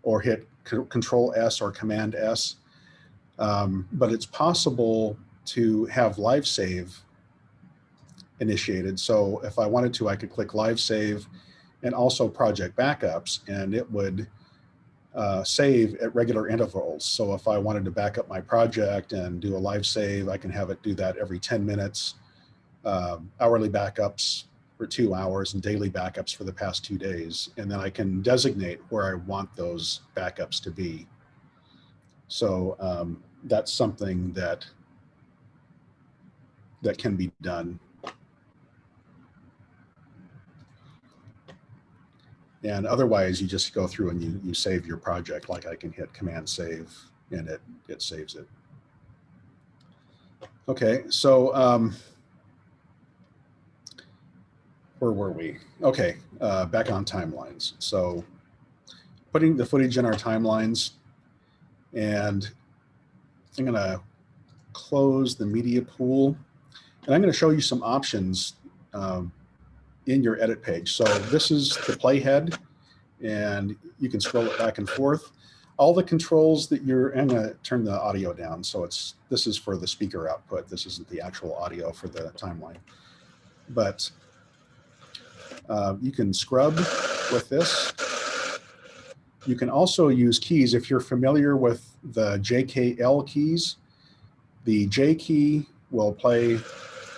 A: or hit control S or command S. Um, but it's possible to have live save initiated. So if I wanted to, I could click live save and also project backups and it would uh, save at regular intervals. So if I wanted to back up my project and do a live save, I can have it do that every 10 minutes, um, hourly backups for two hours and daily backups for the past two days. And then I can designate where I want those backups to be. So um, that's something that that can be done And otherwise, you just go through and you, you save your project. Like I can hit Command Save and it, it saves it. Okay, so um, where were we? Okay, uh, back on timelines. So putting the footage in our timelines and I'm gonna close the media pool and I'm gonna show you some options um, in your edit page. So this is the playhead and you can scroll it back and forth. All the controls that you're, I'm gonna turn the audio down. So it's, this is for the speaker output. This isn't the actual audio for the timeline. But uh, you can scrub with this. You can also use keys. If you're familiar with the JKL keys, the J key will play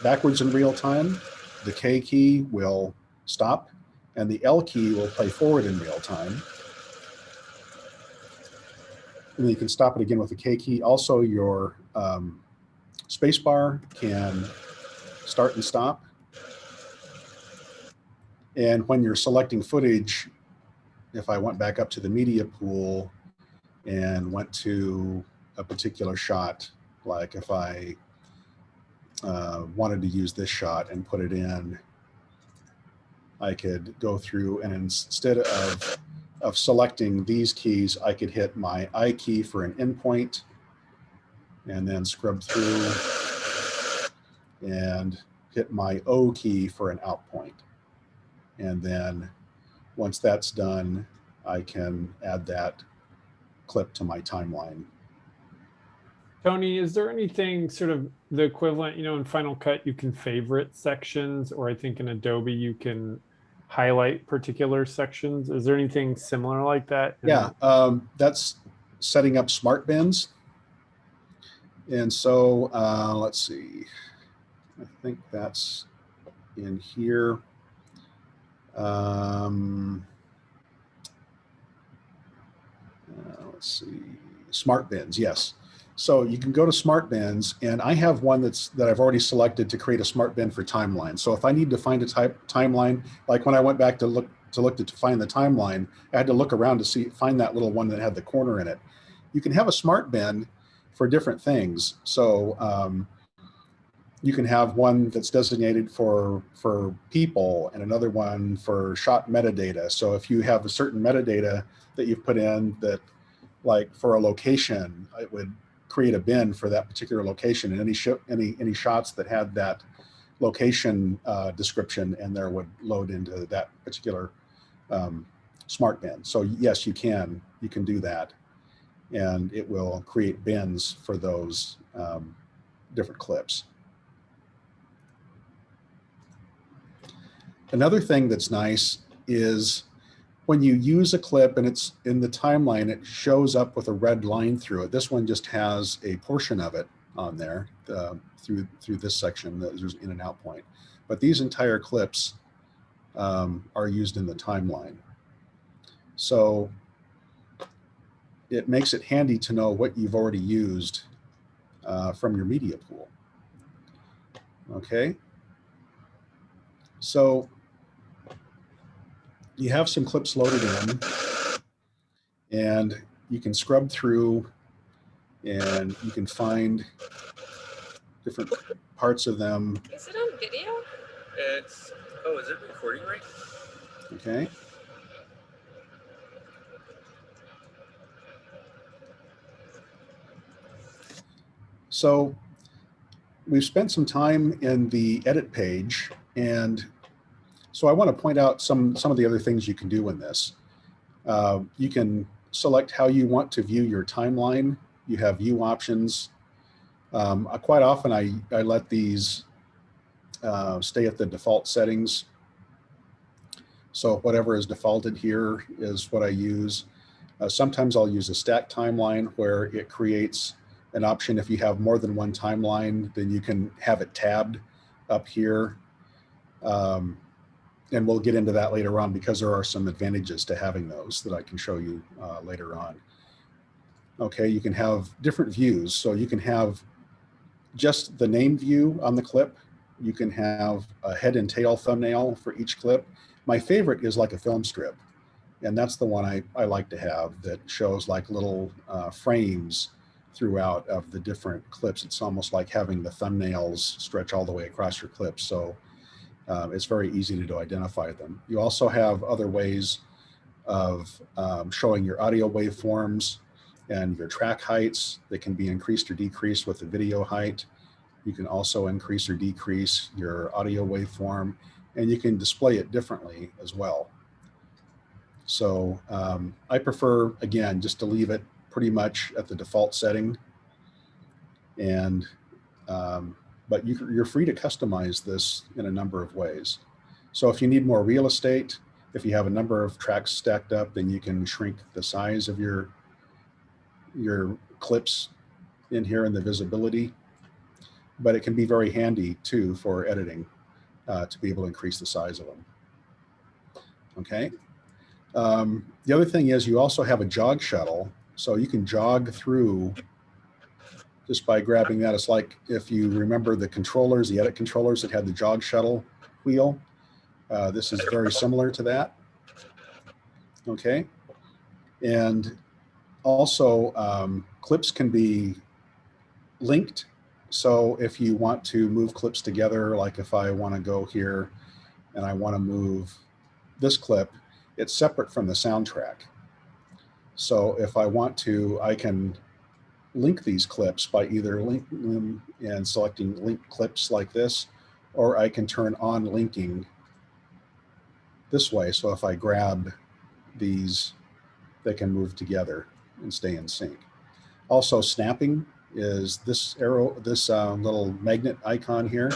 A: backwards in real time the K key will stop and the L key will play forward in real time. And then you can stop it again with the K key. Also your um, spacebar can start and stop. And when you're selecting footage, if I went back up to the media pool and went to a particular shot, like if I uh, wanted to use this shot and put it in, I could go through and instead of, of selecting these keys, I could hit my I key for an in point and then scrub through and hit my O key for an out point. And then once that's done, I can add that clip to my timeline.
B: Tony, is there anything sort of the equivalent, you know, in Final Cut, you can favorite sections, or I think in Adobe, you can highlight particular sections. Is there anything similar like that?
A: Yeah, um, that's setting up smart bins. And so, uh, let's see, I think that's in here. Um, uh, let's see, smart bins, yes. So you can go to smart bins and I have one that's that I've already selected to create a smart bin for timeline. So if I need to find a type timeline, like when I went back to look to look to, to find the timeline, I had to look around to see find that little one that had the corner in it. You can have a smart bin for different things. So um, you can have one that's designated for for people and another one for shot metadata. So if you have a certain metadata that you've put in that like for a location, it would create a bin for that particular location and any any any shots that had that location uh, description and there would load into that particular um, smart bin. So yes, you can you can do that, and it will create bins for those um, different clips. Another thing that's nice is when you use a clip and it's in the timeline, it shows up with a red line through it. This one just has a portion of it on there uh, through through this section. There's in and out point, but these entire clips um, are used in the timeline. So it makes it handy to know what you've already used uh, from your media pool. Okay. So you have some clips loaded in and you can scrub through and you can find different parts of them.
G: Is it on video?
H: It's oh, is it recording right?
A: Okay. So we've spent some time in the edit page and so I want to point out some, some of the other things you can do in this. Uh, you can select how you want to view your timeline. You have view options. Um, uh, quite often I, I let these uh, stay at the default settings. So whatever is defaulted here is what I use. Uh, sometimes I'll use a stack timeline where it creates an option. If you have more than one timeline, then you can have it tabbed up here. Um, and we'll get into that later on because there are some advantages to having those that I can show you uh, later on. Okay, you can have different views. So you can have just the name view on the clip. You can have a head and tail thumbnail for each clip. My favorite is like a film strip. And that's the one I, I like to have that shows like little uh, frames throughout of the different clips. It's almost like having the thumbnails stretch all the way across your clip. So um, it's very easy to, identify them. You also have other ways of um, showing your audio waveforms and your track heights that can be increased or decreased with the video height. You can also increase or decrease your audio waveform and you can display it differently as well. So um, I prefer, again, just to leave it pretty much at the default setting. And um, but you, you're free to customize this in a number of ways. So if you need more real estate, if you have a number of tracks stacked up, then you can shrink the size of your, your clips in here in the visibility. But it can be very handy too for editing uh, to be able to increase the size of them. Okay. Um, the other thing is you also have a jog shuttle. So you can jog through just by grabbing that. It's like if you remember the controllers, the edit controllers that had the jog shuttle wheel. Uh, this is very similar to that. Okay. And also um, clips can be linked. So if you want to move clips together, like if I want to go here and I want to move this clip, it's separate from the soundtrack. So if I want to, I can link these clips by either linking them and selecting link clips like this, or I can turn on linking this way. So if I grab these, they can move together and stay in sync. Also snapping is this arrow, this uh, little magnet icon here.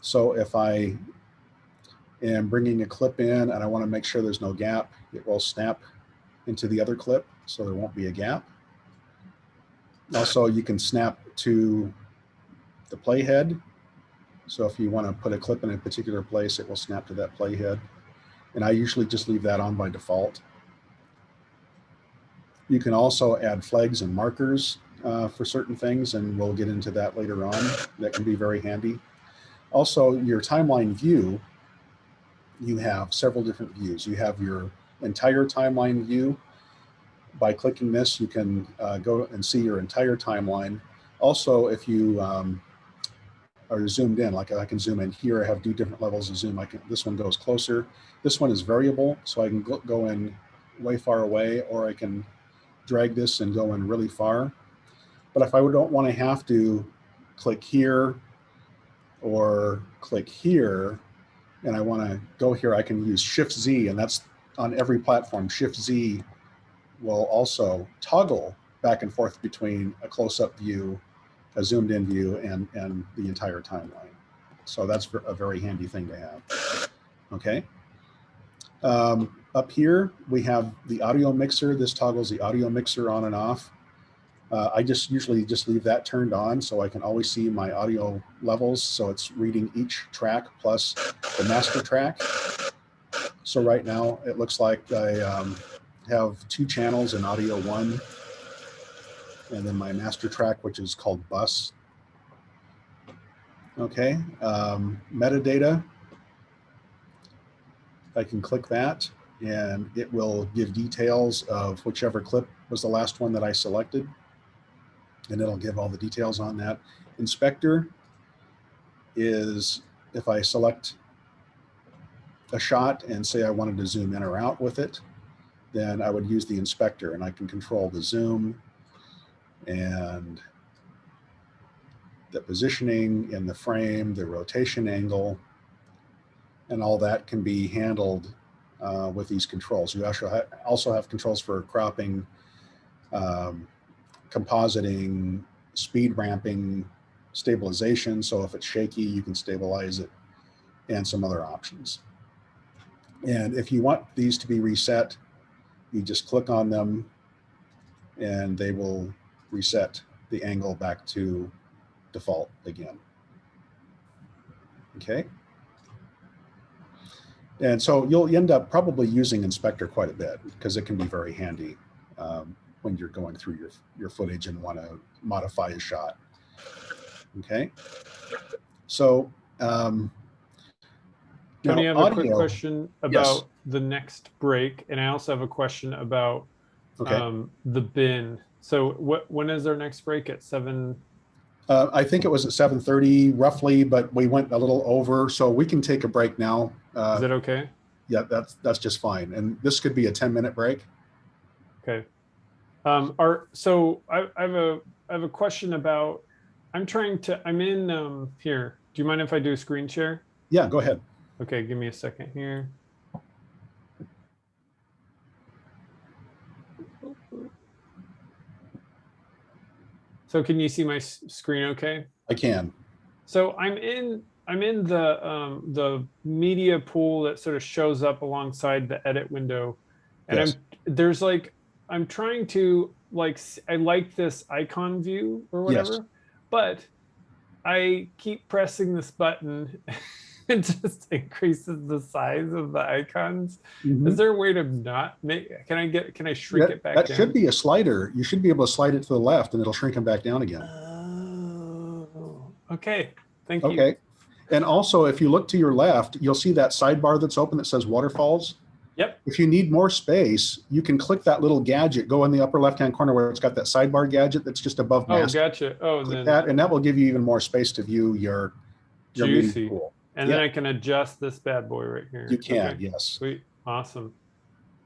A: So if I am bringing a clip in and I want to make sure there's no gap, it will snap into the other clip so there won't be a gap. Also, you can snap to the playhead. So if you want to put a clip in a particular place, it will snap to that playhead. And I usually just leave that on by default. You can also add flags and markers uh, for certain things, and we'll get into that later on. That can be very handy. Also, your timeline view, you have several different views. You have your entire timeline view. By clicking this, you can uh, go and see your entire timeline. Also, if you um, are zoomed in, like I can zoom in here, I have two different levels of zoom. I can, this one goes closer. This one is variable, so I can go, go in way far away, or I can drag this and go in really far. But if I don't want to have to click here or click here, and I want to go here, I can use Shift Z, and that's on every platform. Shift Z will also toggle back and forth between a close-up view, a zoomed in view, and, and the entire timeline. So that's a very handy thing to have. Okay. Um, up here, we have the audio mixer. This toggles the audio mixer on and off. Uh, I just usually just leave that turned on so I can always see my audio levels. So it's reading each track plus the master track. So right now it looks like I um, have two channels in audio one and then my master track, which is called bus. Okay, um, metadata. I can click that and it will give details of whichever clip was the last one that I selected. And it'll give all the details on that. Inspector is if I select a shot and say I wanted to zoom in or out with it, then I would use the inspector and I can control the zoom and the positioning in the frame, the rotation angle, and all that can be handled uh, with these controls. You also have, also have controls for cropping, um, compositing, speed ramping, stabilization. So if it's shaky, you can stabilize it and some other options. And if you want these to be reset, you just click on them and they will reset the angle back to default again. Okay. And so you'll end up probably using inspector quite a bit because it can be very handy um, when you're going through your, your footage and want to modify a shot. Okay. So, um,
B: Tony,
A: now
B: I have a quick question about the next break, and I also have a question about
A: Okay.
B: um, the bin. So what, when is our next break at seven?
A: Uh, I think it was at 7:30 roughly, but we went a little over, so we can take a break now.
B: Is
A: Uh,
B: that okay?
A: yeah, that's that's just fine. And this could be a 10 minute break.
B: Okay. Um, are, so I, I have a, I have a question about, I'm trying to, I'm in, um, here. Do you mind if I do a screen share?
A: Yeah, go ahead.
B: Okay, give me a second here. So can you see my screen okay?
A: I can.
B: So I'm in I'm in the um, the media pool that sort of shows up alongside the edit window, and
A: Yes.
B: I'm there's like I'm trying to like I like this icon view or
A: Yes.
B: whatever, but I keep pressing this button. It just increases the size of the icons. Is mm-hmm. there a way to not make? Can I get? Can I shrink
A: That,
B: it back
A: that
B: down?
A: should be a slider. You should be able to slide it to the left and it'll shrink them back down again.
B: Oh, okay. Thank you.
A: Okay. And also, if you look to your left, you'll see that sidebar that's open that says waterfalls.
B: Yep.
A: If you need more space, you can click that little gadget, go in the upper left-hand corner where it's got that sidebar gadget that's just above
B: Oh, gotcha. Oh, and
A: Click
B: then
A: that, and that will give you even more space to view your, your
B: Juicy.
A: pool.
B: And then. I can adjust this bad boy right here.
A: You can,
B: Okay.
A: yes.
B: Sweet. Awesome.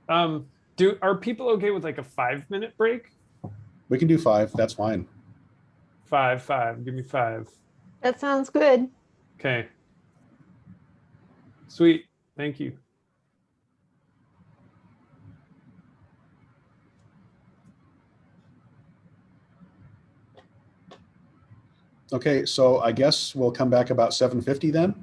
B: Um, do are people okay with like a five minute break?
A: We can do five, that's fine.
B: Five, five. Give me five.
C: That sounds good.
B: Okay. Sweet. Thank you.
A: Okay, so I guess we'll come back about 7:50 then.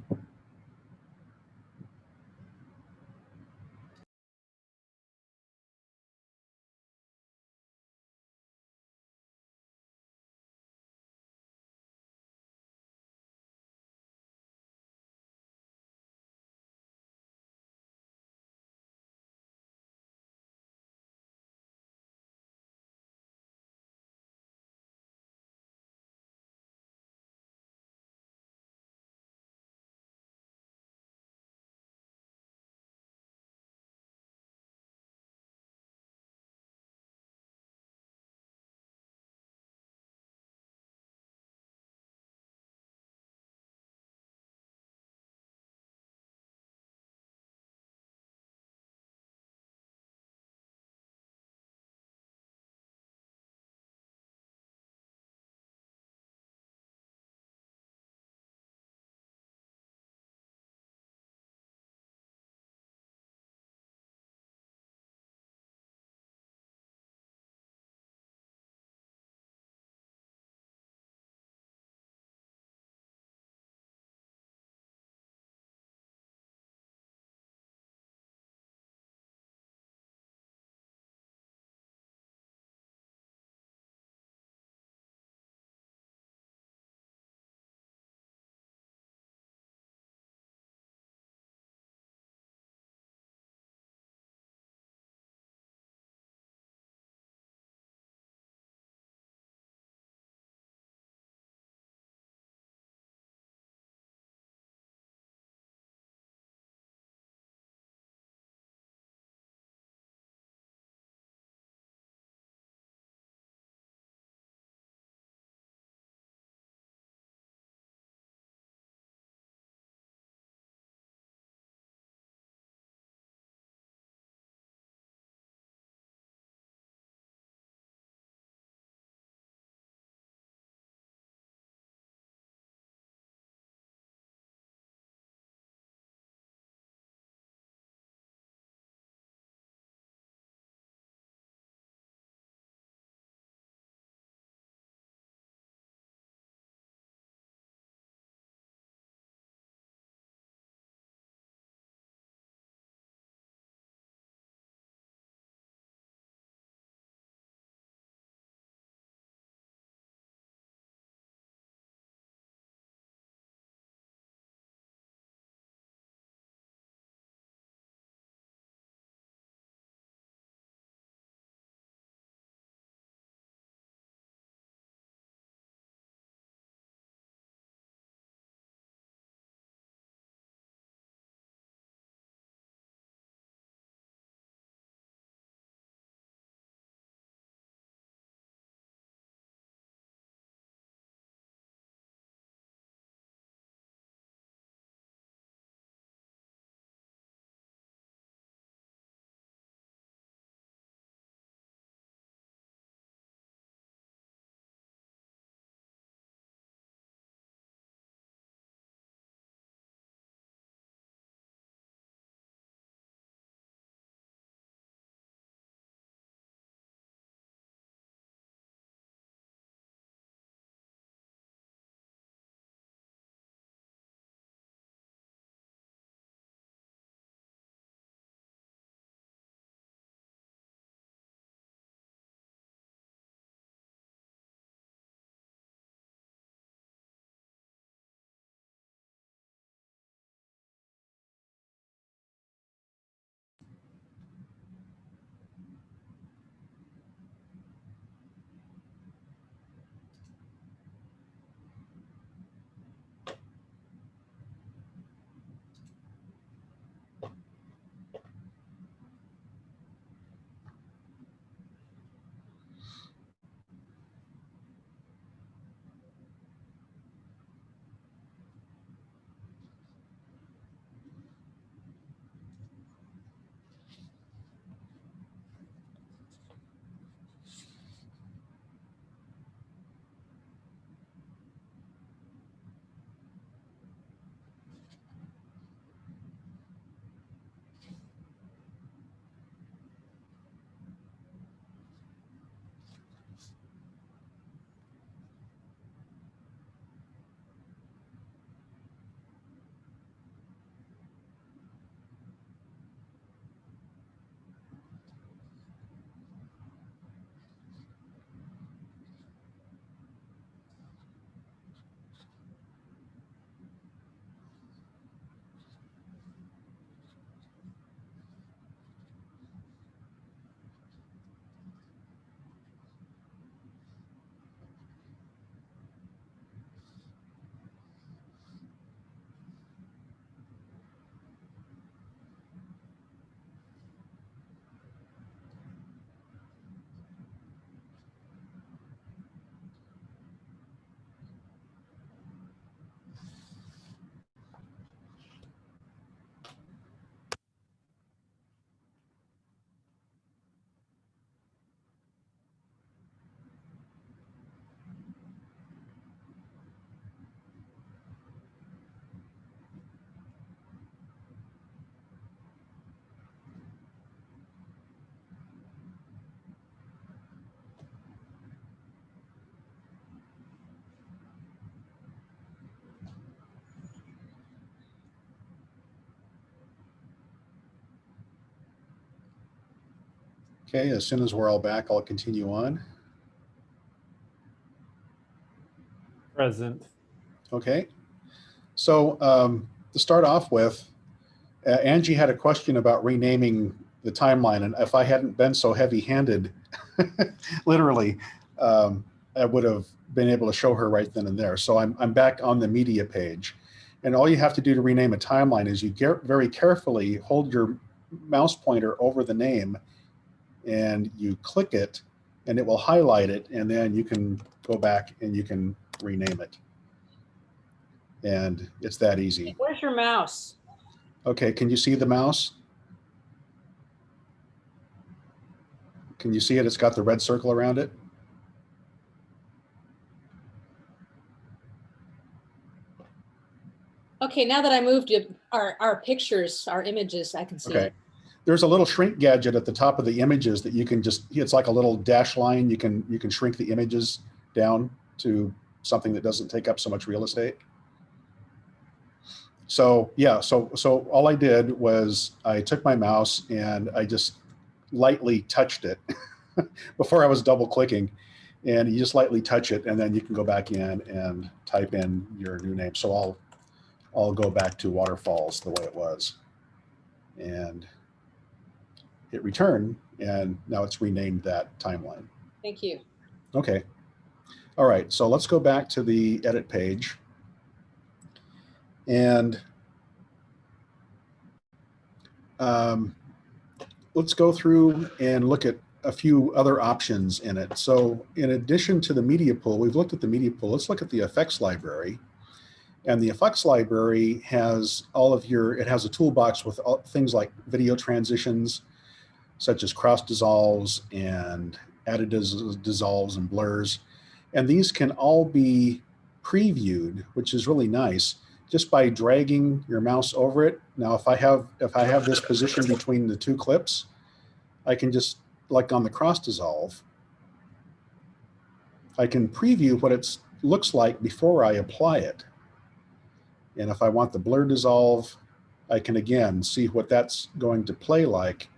A: Okay, as soon as we're all back, I'll continue on.
B: Present.
A: Okay. So um, to start off with, uh, Angie had a question about renaming the timeline. And if I hadn't been so heavy handed, literally, um, I would have been able to show her right then and there. So I'm, I'm back on the media page. And all you have to do to rename a timeline is you get very carefully hold your mouse pointer over the name and you click it and it will highlight it. And then you can go back and you can rename it. And it's that easy.
F: Where's your mouse?
A: Okay, can you see the mouse? Can you see it? It's got the red circle around it.
F: Okay, now that I moved our, our pictures, our images, I can see
A: Okay.
F: it.
A: There's a little shrink gadget at the top of the images that you can just, it's like a little dash line. You can, you can shrink the images down to something that doesn't take up so much real estate. So yeah, so, so all I did was I took my mouse and I just lightly touched it before I was double clicking and you just lightly touch it and then you can go back in and type in your new name. So I'll, I'll go back to waterfalls the way it was. And hit return and now it's renamed that timeline.
F: Thank you.
A: Okay. All right, so let's go back to the edit page. And um, let's go through and look at a few other options in it. So in addition to the media pool, we've looked at the media pool. Let's look at the effects library. And the effects library has all of your, it has a toolbox with all, things like video transitions, such as cross dissolves and added dissolves and blurs. And these can all be previewed, which is really nice, just by dragging your mouse over it. Now, if I have if I have this position between the two clips, I can just, like on the cross dissolve, I can preview what it looks like before I apply it. And if I want the blur dissolve, I can again see what that's going to play like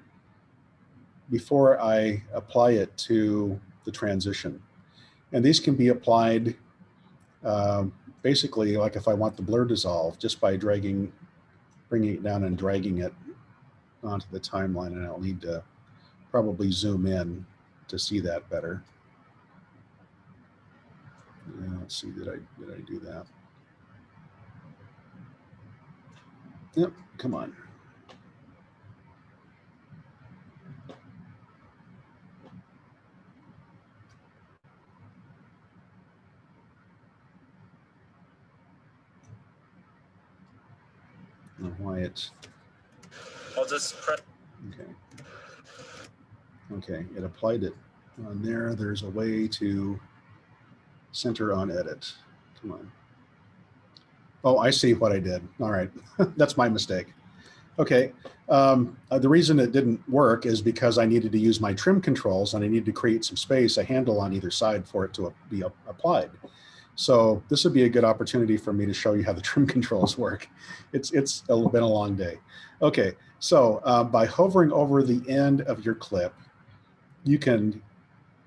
A: before I apply it to the transition. And these can be applied um, basically like if I want the blur dissolve just by dragging, bringing it down and dragging it onto the timeline and I'll need to probably zoom in to see that better. Yeah, let's see, did I, did I do that? Yep, come on. Know why it's,
H: I'll just press.
A: okay. Okay, it applied it on there. There's a way to center on edit. Come on. Oh, I see what I did. All right, that's my mistake. Okay, um, uh, the reason it didn't work is because I needed to use my trim controls and I needed to create some space, a handle on either side for it to be applied. So this would be a good opportunity for me to show you how the trim controls work. It's, it's been a long day. Okay, so uh, by hovering over the end of your clip, you can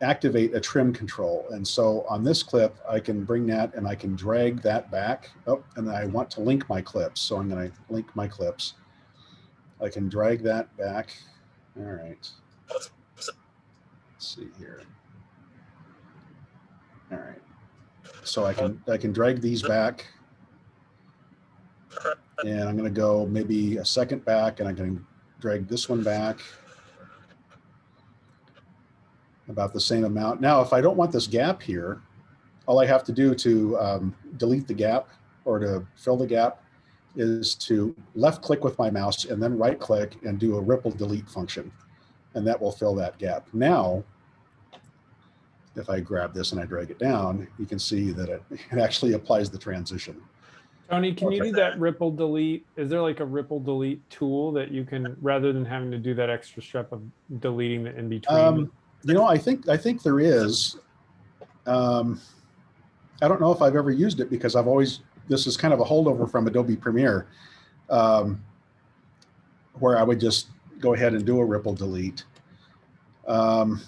A: activate a trim control. And so on this clip, I can bring that and I can drag that back. Oh, and I want to link my clips. So I'm gonna link my clips. I can drag that back. All right. Let's see here. All right. So I can I can drag these back. And I'm going to go maybe a second back and I can drag this one back about the same amount. Now, if I don't want this gap here, all I have to do to um, delete the gap or to fill the gap is to left click with my mouse and then right click and do a ripple delete function. And that will fill that gap. Now, if I grab this and I drag it down, you can see that it, it actually applies the transition.
B: Tony, can you do that ripple delete? Is there like a ripple delete tool that you can, rather than having to do that extra step of deleting the in between?
A: Um, you know, I think I think there is. Um, I don't know if I've ever used it because I've always this is kind of a holdover from Adobe Premiere, um, where I would just go ahead and do a ripple delete. Um,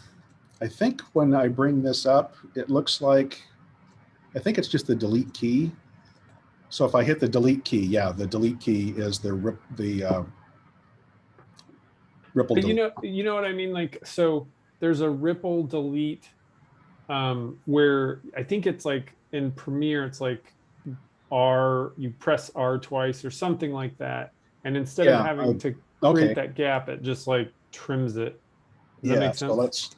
A: I think when I bring this up, it looks like, I think it's just the delete key. So if I hit the delete key, yeah, the delete key is the rip, the uh, ripple.
B: But you know, you know what I mean? Like, so there's a ripple delete um, where I think it's like in Premiere, it's like R, you press R twice or something like that. And instead
A: Yeah,
B: of having
A: uh,
B: to create
A: Okay,
B: that gap, it just like trims it. Does that
A: yeah, so let's,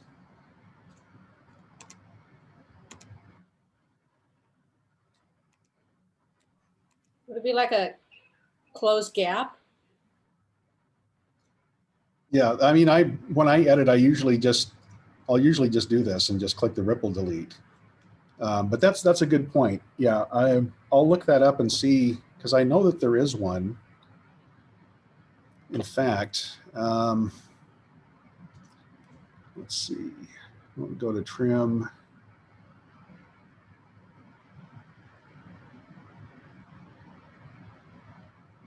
F: Would be like a closed gap?
A: yeah, I mean, I, when I edit, I usually just, I'll usually just do this and just click the ripple delete. Um, but that's, that's a good point. Yeah, I, I'll look that up and see, because I know that there is one. In fact, um, let's see, we'll go to trim.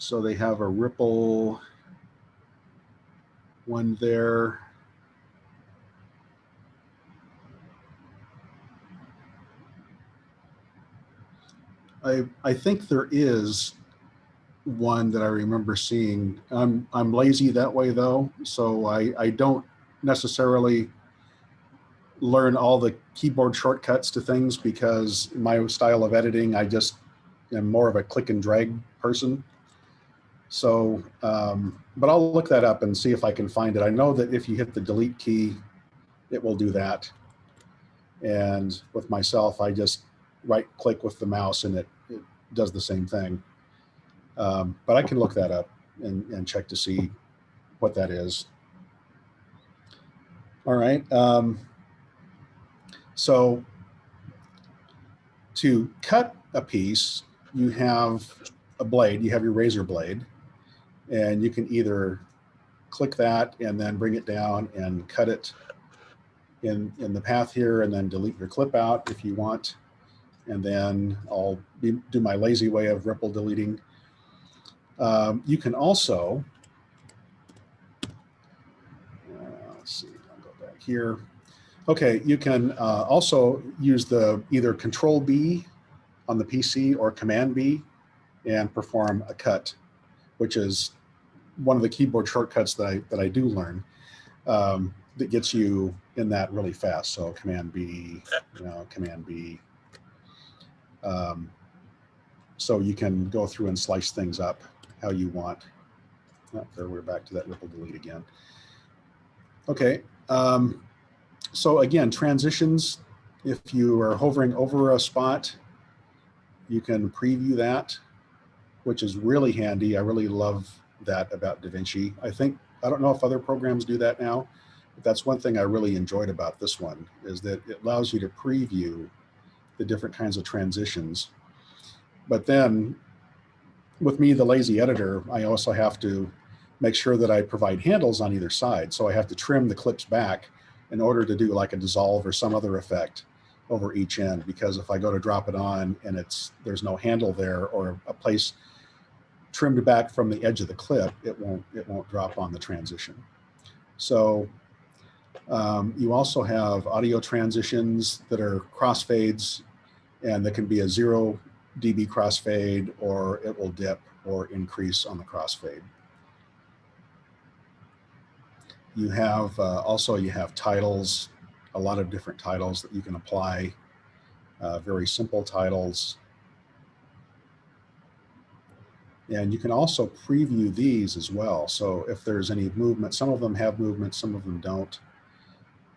A: So they have a ripple one there. I, I think there is one that I remember seeing. I'm, I'm lazy that way though, so I, I don't necessarily learn all the keyboard shortcuts to things because my style of editing, I just am more of a click and drag person. So, um, but I'll look that up and see if I can find it. I know that if you hit the delete key, it will do that. And with myself, I just right click with the mouse and it, it does the same thing. Um, but I can look that up and, and check to see what that is. All right. Um, so to cut a piece, you have a blade, you have your razor blade, and you can either click that and then bring it down and cut it in, in the path here and then delete your clip out if you want. And then I'll be, do my lazy way of ripple deleting. Um, you can also, uh, let's see, I'll go back here. Okay, you can uh, also use the either Control B on the PC or Command B and perform a cut, which is one of the keyboard shortcuts that I that I do learn um, that gets you in that really fast. So Command B, you know, Command B. Um, so you can go through and slice things up how you want. Oh, there we're back to that ripple delete again. Okay. Um, so again, transitions, if you are hovering over a spot, you can preview that, which is really handy. I really love that about DaVinci. I think, I don't know if other programs do that now, but that's one thing I really enjoyed about this one is that it allows you to preview the different kinds of transitions. But then with me, the lazy editor, I also have to make sure that I provide handles on either side. So I have to trim the clips back in order to do like a dissolve or some other effect over each end. Because if I go to drop it on and it's there's no handle there or a place trimmed back from the edge of the clip, it won't it won't drop on the transition. So um, you also have audio transitions that are crossfades and that can be a zero dB crossfade or it will dip or increase on the crossfade. You have uh, also you have titles, a lot of different titles that you can apply, uh, very simple titles. And you can also preview these as well. So if there's any movement, some of them have movement, some of them don't.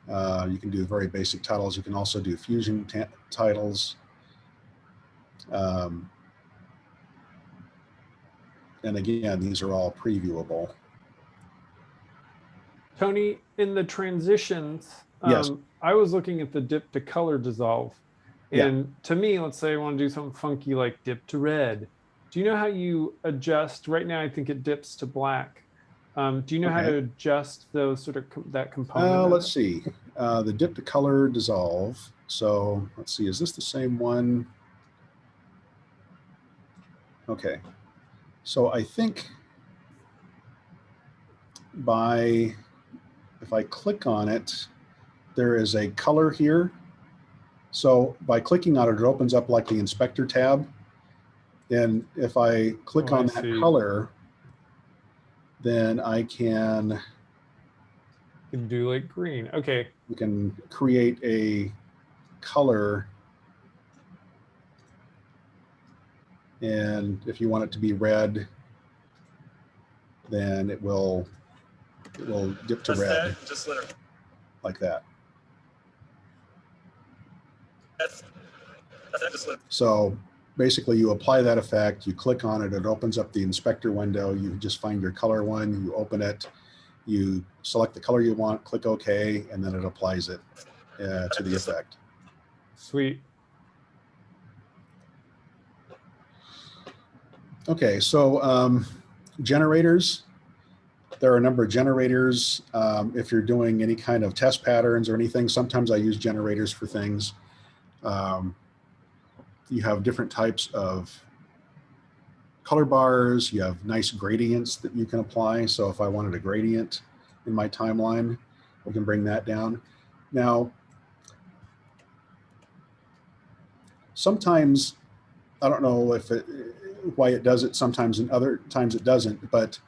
A: Uh, you can do very basic titles. You can also do fusion titles. Um, and again, these are all previewable.
B: Tony, in the transitions,
A: Yes.
B: um, I was looking at the dip to color dissolve.
A: Yeah.
B: And to me, let's say I want to do something funky like dip to red. Do you know how you adjust? Right now, I think it dips to black. Um, do you know how to adjust those sort of com- that component?
A: Uh, let's see, uh, the dip to color dissolve. So let's see, is this the same one? Okay, so I think by, if I click on it, there is a color here. So by clicking on it, it opens up like the inspector tab. And if I click
B: Oh, I
A: on that
B: see.
A: color, then I can,
B: You can do like green. Okay.
A: We can create a color. And if you want it to be red, then it will, it will dip to
H: Press
A: red
H: that, just let her,
A: like that.
H: that's, that's that, just let,
A: So basically you apply that effect, you click on it, it opens up the inspector window, you just find your color one, you open it, you select the color you want, click OK, and then it applies it uh, to the effect.
B: Sweet.
A: Okay, so um, generators. There are a number of generators. Um, if you're doing any kind of test patterns or anything, sometimes I use generators for things. Um, you have different types of color bars. You have nice gradients that you can apply. So if I wanted a gradient in my timeline, we can bring that down. Now, sometimes I don't know if it, why it does it sometimes and other times it doesn't, but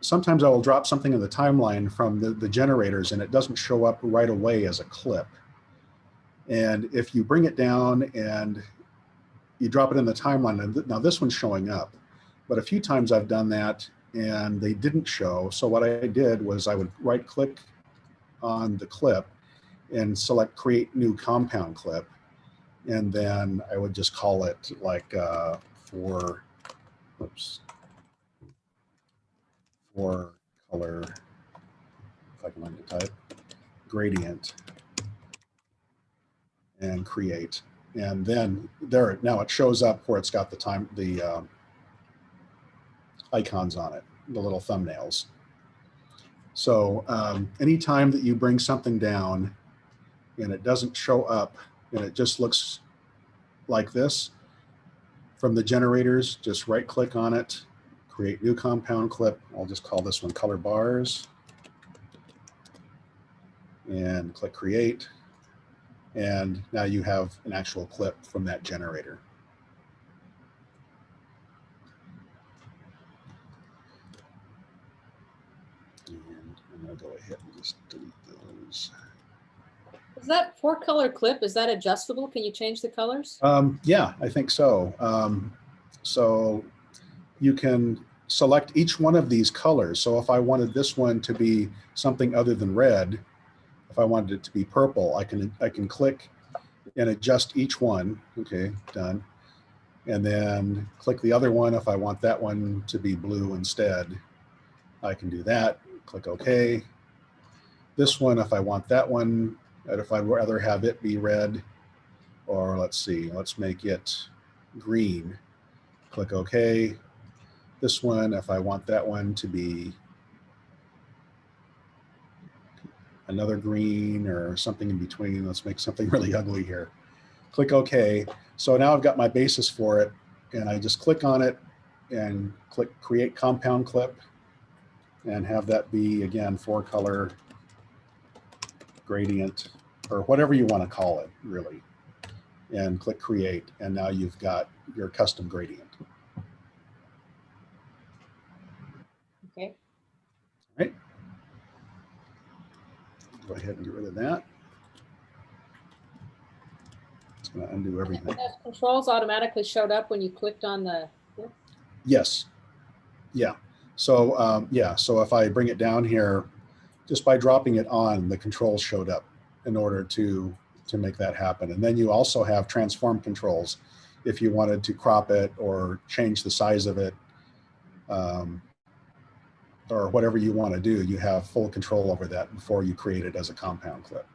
A: sometimes I will drop something in the timeline from the, the generators and it doesn't show up right away as a clip. And if you bring it down and you drop it in the timeline, and now this one's showing up, but a few times I've done that and they didn't show. So what I did was I would right click on the clip and select create new compound clip and then I would just call it like uh, for, oops, for color, if I can learn to type, gradient, and create. And then there, now it shows up where it's got the time, the um, icons on it, the little thumbnails. So um, anytime that you bring something down and it doesn't show up and it just looks like this from the generators, just right click on it, create new compound clip. I'll just call this one color bars and click create. And now you have an actual clip from that generator. And I'm gonna go ahead and just delete those.
F: Is that four color clip, is that adjustable? Can you change the colors?
A: Um, yeah, I think so. Um, so you can select each one of these colors. So if I wanted this one to be something other than red, if I wanted it to be purple, I can I can click and adjust each one. Okay, done. And then click the other one if I want that one to be blue instead. I can do that. Click OK. This one, if I want that one, and if I'd rather have it be red, or let's see, let's make it green. Click OK. This one, if I want that one to be another green or something in between, let's make something really ugly here. Click OK. So now I've got my basis for it and I just click on it and click create compound clip and have that be again four color gradient or whatever you want to call it really and click create and now you've got your custom gradient.
F: Okay,
A: Go ahead and get rid of that. It's going to undo everything.
F: those controls automatically showed up when you clicked on the,
A: Yes. Yeah. So um, yeah. So if I bring it down here, just by dropping it on, the controls showed up in order to to make that happen. And then you also have transform controls if you wanted to crop it or change the size of it um, or whatever you want to do. You have full control over that before you create it as a compound clip.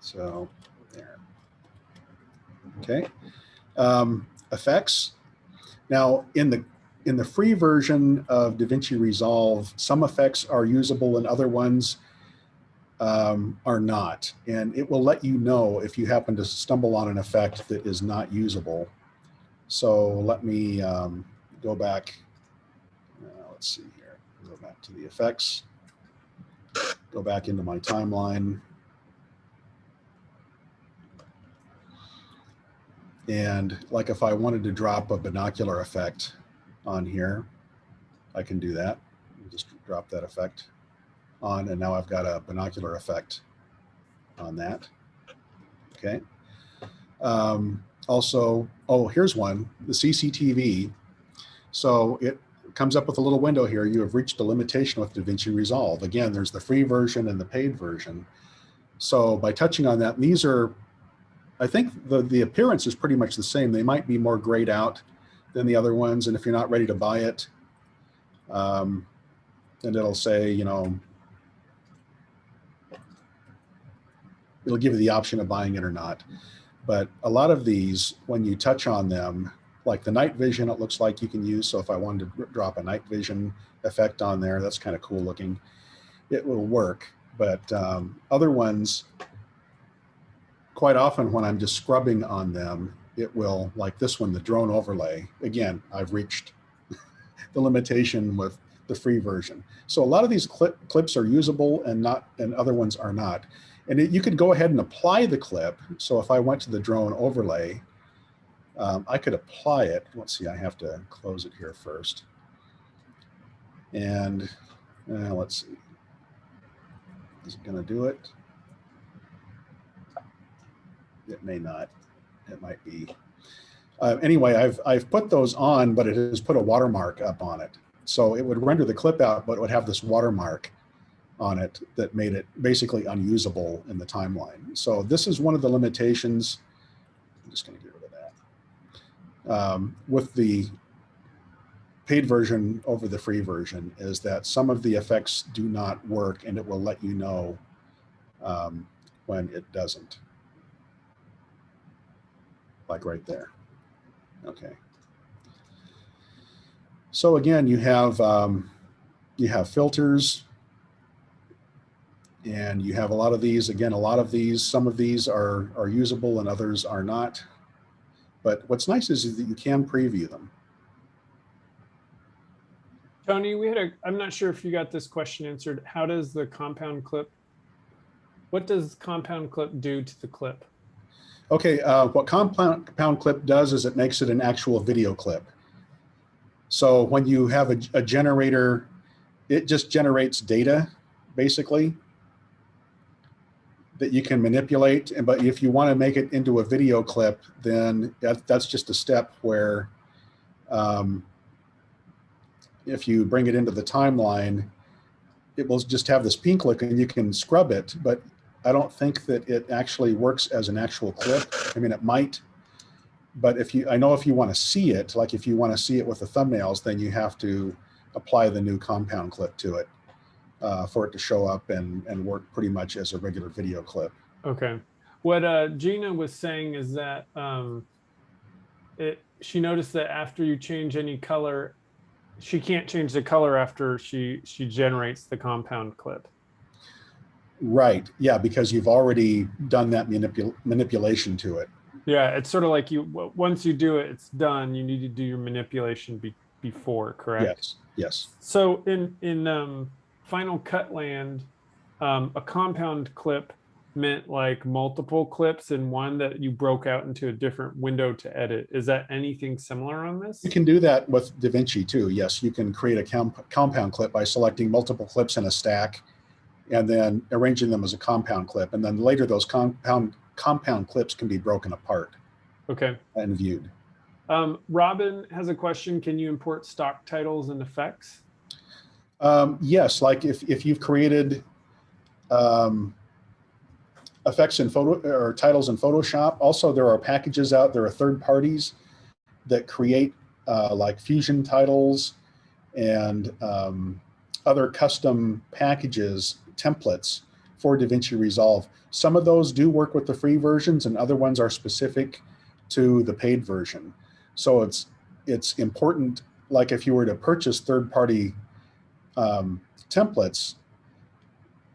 A: So there. Okay. Um, effects. Now in the in the free version of DaVinci Resolve, some effects are usable and other ones um, are not. And it will let you know if you happen to stumble on an effect that is not usable. So let me um, go back let's see here. Go back to the effects. Go back into my timeline. And like if I wanted to drop a binocular effect on here, I can do that. Just drop that effect on and now I've got a binocular effect on that. Okay. Um, also, oh, here's one, the CCTV. So it comes up with a little window here. You have reached a limitation with DaVinci Resolve. Again, there's the free version and the paid version. So by touching on that, these are, I think the, the appearance is pretty much the same. They might be more grayed out than the other ones. And if you're not ready to buy it, um, and it'll say, you know, it'll give you the option of buying it or not. But a lot of these, when you touch on them, like the night vision, it looks like you can use. So if I wanted to drop a night vision effect on there, that's kind of cool looking. It will work. But um, other ones, quite often when I'm just scrubbing on them, it will, like this one, the drone overlay. Again, I've reached the limitation with the free version. So a lot of these clip, clips are usable and not, and other ones are not. And it, you could go ahead and apply the clip. So if I went to the drone overlay, um, I could apply it. Let's see, I have to close it here first. And uh, let's see. Is it going to do it? It may not. It might be. Uh, anyway, I've, I've put those on, but it has put a watermark up on it. So it would render the clip out, but it would have this watermark on it that made it basically unusable in the timeline. So this is one of the limitations. I'm just going to get rid of that. Um, with the paid version over the free version is that some of the effects do not work and it will let you know um, when it doesn't. Like right there. Okay. So again, you have um, you have filters, and you have a lot of these. Again, a lot of these, some of these are, are usable and others are not. But what's nice is that you can preview them.
B: Tony, we had a, I'm not sure if you got this question answered. How does the compound clip, what does compound clip do to the clip?
A: Okay, uh, what compound, compound clip does is it makes it an actual video clip. So when you have a, a generator, it just generates data, basically, that you can manipulate. And but if you want to make it into a video clip, then that, that's just a step where um, if you bring it into the timeline, it will just have this pink look and you can scrub it. But I don't think that it actually works as an actual clip. I mean, it might, but if you, I know if you want to see it, like if you want to see it with the thumbnails, then you have to apply the new compound clip to it uh, for it to show up and, and work pretty much as a regular video clip.
B: Okay. What uh, Gina was saying is that um, it, she noticed that after you change any color, she can't change the color after she, she generates the compound clip.
A: Right. Yeah, because you've already done that manipul manipulation to it.
B: Yeah, it's sort of like you, once you do it, it's done. You need to do your manipulation be, before, correct?
A: Yes. Yes.
B: So in in um, Final Cut Land, um, a compound clip meant like multiple clips in one that you broke out into a different window to edit. Is that anything similar on this?
A: You can do that with DaVinci too. Yes, you can create a comp compound clip by selecting multiple clips in a stack and then arranging them as a compound clip. And then later those compound compound clips can be broken apart
B: Okay.
A: and viewed.
B: Um, Robin has a question. Can you import stock titles and effects?
A: Um, yes, like if, if you've created um, effects in photo or titles in Photoshop, also there are packages out, there are third parties that create uh, like fusion titles and um, other custom packages, templates for DaVinci Resolve. Some of those do work with the free versions and other ones are specific to the paid version. So it's, it's important, like if you were to purchase third-party um, templates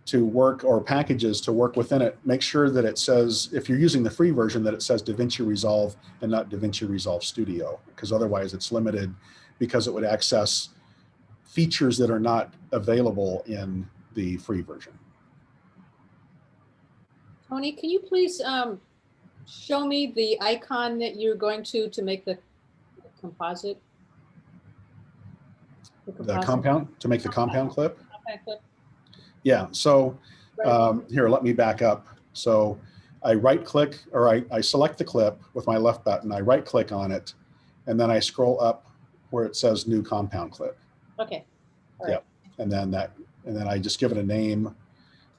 A: to work or packages to work within it, make sure that it says, if you're using the free version, that it says DaVinci Resolve and not DaVinci Resolve Studio, because otherwise it's limited because it would access features that are not available in the free version.
F: Tony, can you please um, show me the icon that you're going to, to make the composite?
A: The compound, to make the compound clip.
F: compact clip?
A: Yeah, so um, here, let me back up. So I right click or I, I select the clip with my left button, I right click on it, and then I scroll up where it says new compound clip.
F: Okay,
A: And then that, and then I just give it a name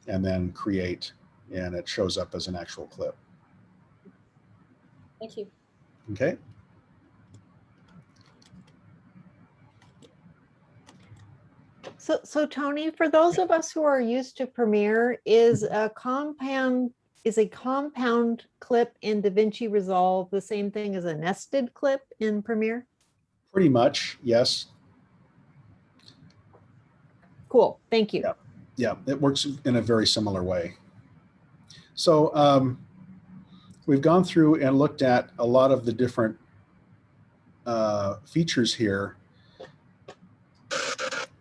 A: and then create, and it shows up as an actual clip.
F: thank you.
A: Okay?
C: So, so Tony, for those of us who are used to Premiere, is a compound, is a compound clip in DaVinci Resolve the same thing as a nested clip in Premiere?
A: Pretty much, yes.
C: Cool, thank you.
A: Yeah. Yeah, it works in a very similar way. So um, we've gone through and looked at a lot of the different uh, features here.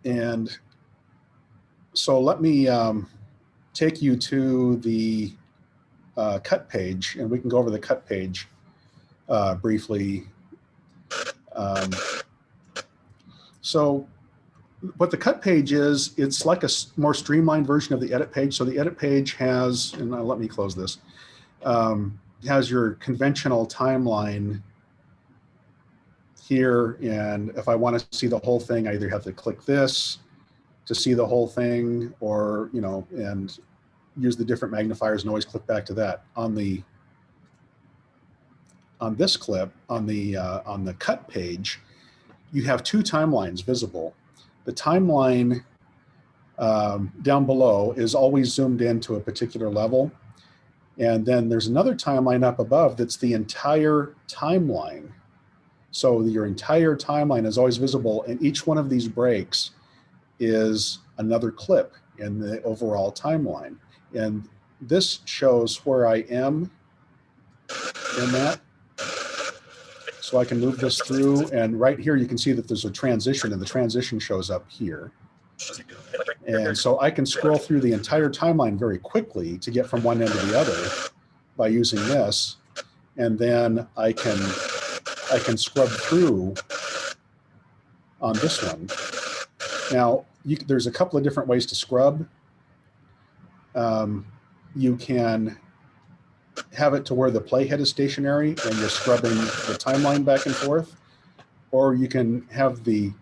A: And so let me um, take you to the uh, cut page and we can go over the cut page uh, briefly. Um, so what the cut page is, it's like a more streamlined version of the edit page. So the edit page has, and uh, let me close this, um, has your conventional timeline here. And if I want to see the whole thing, I either have to click this to see the whole thing or, you know, and use the different magnifiers and always click back to that. On the on this clip, on the uh, on the cut page, you have two timelines visible the timeline um, down below is always zoomed in to a particular level. And then there's another timeline up above that's the entire timeline. So your entire timeline is always visible and each one of these breaks is another clip in the overall timeline. And this shows where I am in that. So I can move this through and right here you can see that there's a transition and the transition shows up here. And so I can scroll through the entire timeline very quickly to get from one end to the other by using this. And then I can I can scrub through on this one. Now, you, there's a couple of different ways to scrub. Um, you can have it to where the playhead is stationary and you're scrubbing the timeline back and forth. Or you can have the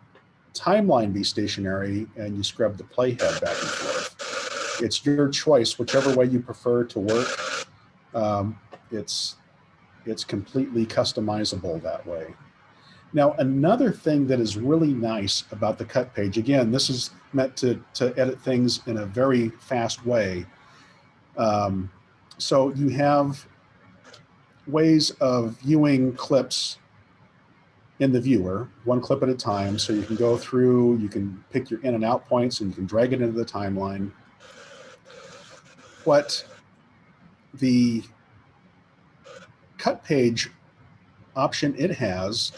A: timeline be stationary and you scrub the playhead back and forth. It's your choice, whichever way you prefer to work. Um, it's, it's completely customizable that way. Now, another thing that is really nice about the cut page, again, this is meant to, to edit things in a very fast way. Um, so you have ways of viewing clips in the viewer, one clip at a time. So you can go through, you can pick your in and out points and you can drag it into the timeline. What the cut page option it has,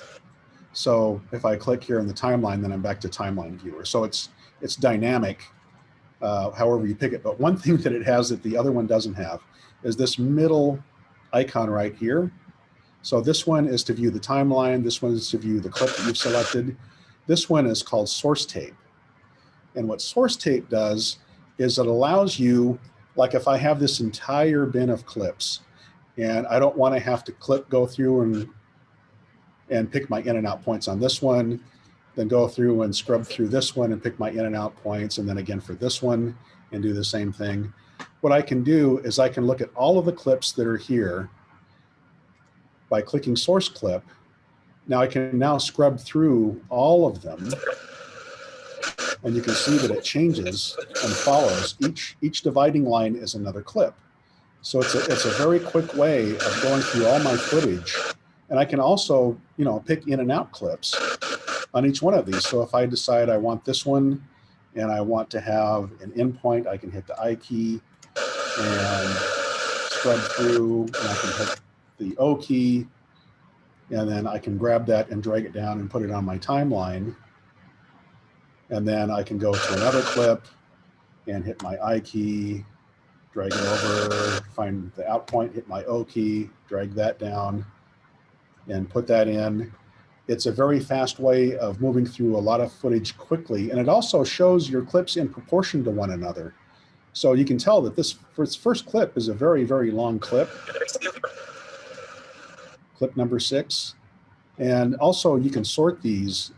A: so if I click here in the timeline, then I'm back to timeline viewer. So it's, it's dynamic, uh, however you pick it. But one thing that it has that the other one doesn't have is this middle icon right here. So this one is to view the timeline. This one is to view the clip that you've selected. This one is called source tape. And what source tape does is it allows you, like if I have this entire bin of clips and I don't want to have to clip, go through and, and pick my in and out points on this one, then go through and scrub through this one and pick my in and out points. And then again for this one and do the same thing. What I can do is I can look at all of the clips that are here by clicking source clip. Now I can now scrub through all of them and you can see that it changes and follows. Each, each dividing line is another clip. So it's a, it's a very quick way of going through all my footage. And I can also, you know, pick in and out clips on each one of these. So if I decide I want this one and I want to have an endpoint, I can hit the I key and scrub through and I can hit the O key and then I can grab that and drag it down and put it on my timeline. And then I can go to another clip and hit my I key, drag it over, find the out point, hit my O key, drag that down and put that in. It's a very fast way of moving through a lot of footage quickly. And it also shows your clips in proportion to one another. So you can tell that this first, clip is a very, very long clip, clip number six. And also you can sort these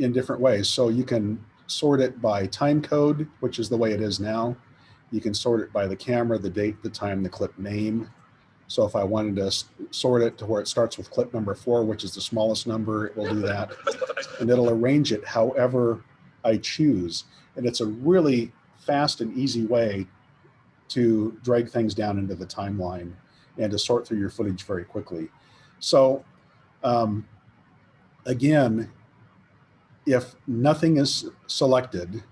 A: in different ways. So you can sort it by time code, which is the way it is now. You can sort it by the camera, the date, the time, the clip name. So if I wanted to sort it to where it starts with clip number four, which is the smallest number, it will do that. And it'll arrange it however I choose. And it's a really fast and easy way to drag things down into the timeline and to sort through your footage very quickly. So um, again, if nothing is selected,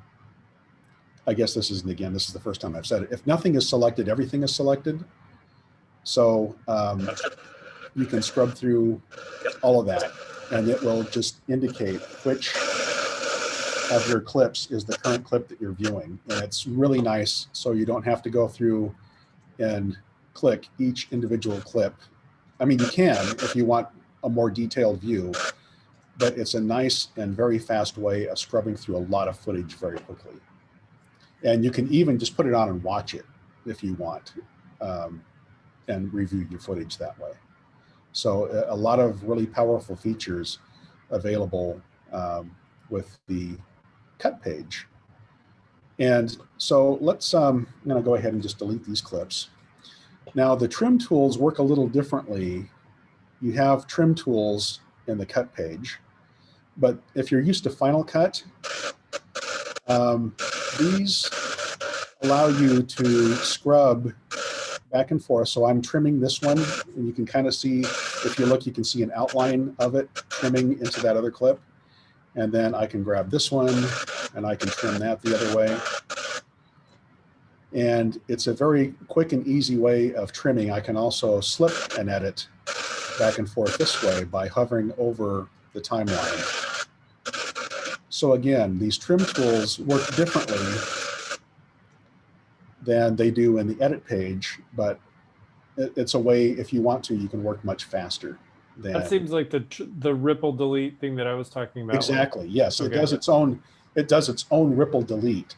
A: I guess this isn't again, this is the first time I've said it. If nothing is selected, everything is selected. So um, you can scrub through all of that and it will just indicate which of your clips is the current clip that you're viewing. And it's really nice. So you don't have to go through and click each individual clip. I mean, you can if you want a more detailed view, but it's a nice and very fast way of scrubbing through a lot of footage very quickly. And you can even just put it on and watch it if you want um, and review your footage that way. So a, a lot of really powerful features available um, with the cut page. And so let's, um, I'm gonna go ahead and just delete these clips. Now the trim tools work a little differently. You have trim tools in the cut page, but if you're used to Final Cut, um, these allow you to scrub back and forth. So I'm trimming this one and you can kind of see, if you look, you can see an outline of it trimming into that other clip. And then I can grab this one and I can trim that the other way. And it's a very quick and easy way of trimming. I can also slip and edit back and forth this way by hovering over the timeline. So again, these trim tools work differently than they do in the edit page, but it, it's a way, if you want to, you can work much faster. Than,
B: That seems like the the ripple delete thing that I was talking about.
A: exactly, yes, it does its own, it does its own ripple delete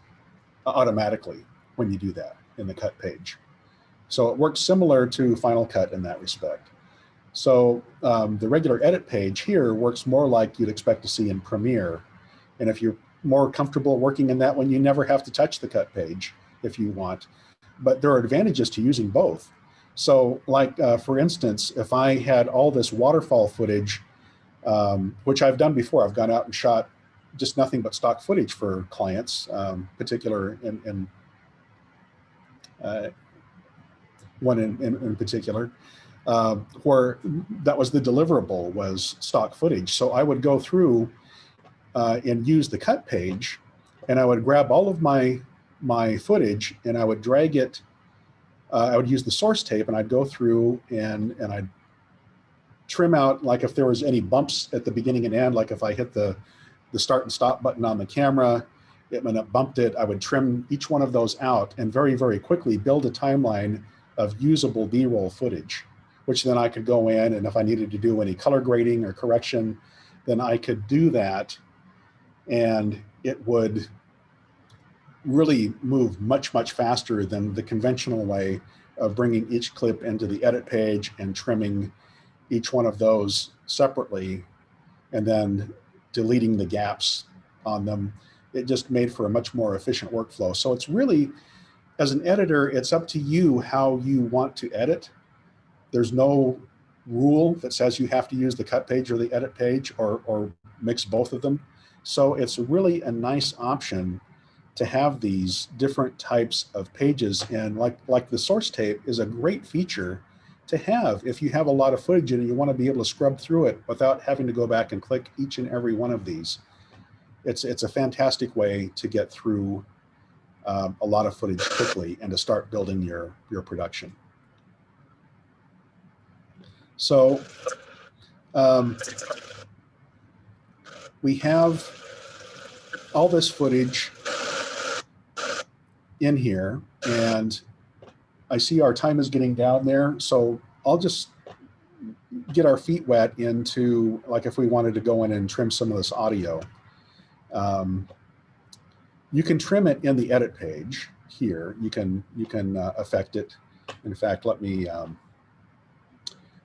A: automatically when you do that in the cut page. So it works similar to Final Cut in that respect. So um, the regular edit page here works more like you'd expect to see in Premiere. And if you're more comfortable working in that one, you never have to touch the cut page if you want. But there are advantages to using both. So like, uh, for instance, if I had all this waterfall footage, um, which I've done before, I've gone out and shot just nothing but stock footage for clients, um, particular in, in uh, one in, in, in particular, uh, where that was the deliverable was stock footage. So I would go through uh, and use the cut page and I would grab all of my, my footage and I would drag it, uh, I would use the source tape and I'd go through and, and I'd trim out, like if there was any bumps at the beginning and end, like if I hit the, the start and stop button on the camera, it, when it bumped it, I would trim each one of those out and very, very quickly build a timeline of usable B-roll footage, which then I could go in and if I needed to do any color grading or correction, then I could do that and it would really move much, much faster than the conventional way of bringing each clip into the edit page and trimming each one of those separately and then deleting the gaps on them. It just made for a much more efficient workflow. So it's really, as an editor, it's up to you how you want to edit. There's no rule that says you have to use the cut page or the edit page or, or mix both of them. So it's really a nice option to have these different types of pages. And like, like the source tape is a great feature to have if you have a lot of footage and you want to be able to scrub through it without having to go back and click each and every one of these. It's, it's a fantastic way to get through um, a lot of footage quickly and to start building your, your production. So um, we have all this footage in here and I see our time is getting down there. So I'll just get our feet wet into like if we wanted to go in and trim some of this audio. Um, you can trim it in the edit page here. You can you can uh, affect it. In fact, let me um,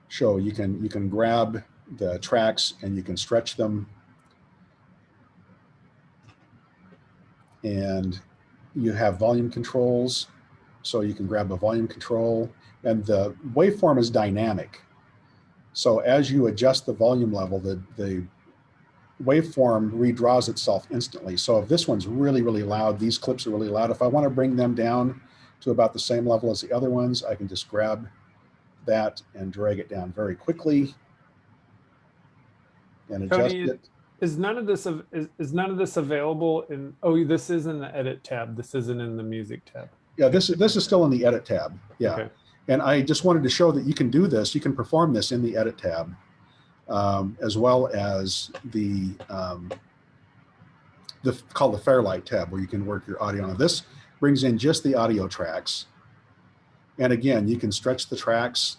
A: show you can you can grab the tracks and you can stretch them and you have volume controls so you can grab a volume control and the waveform is dynamic. So as you adjust the volume level the the waveform redraws itself instantly. So if this one's really really loud these clips are really loud if i want to bring them down to about the same level as the other ones i can just grab that and drag it down very quickly and adjust it
B: Is none of this is, is none of this available in? Oh, this is in the edit tab. This isn't in the music tab.
A: Yeah, this is this is still in the edit tab. Yeah.
B: Okay.
A: And I just wanted to show that you can do this. You can perform this in the edit tab, um, as well as the um, the called the Fairlight tab, where you can work your audio on. This brings in just the audio tracks, and again, you can stretch the tracks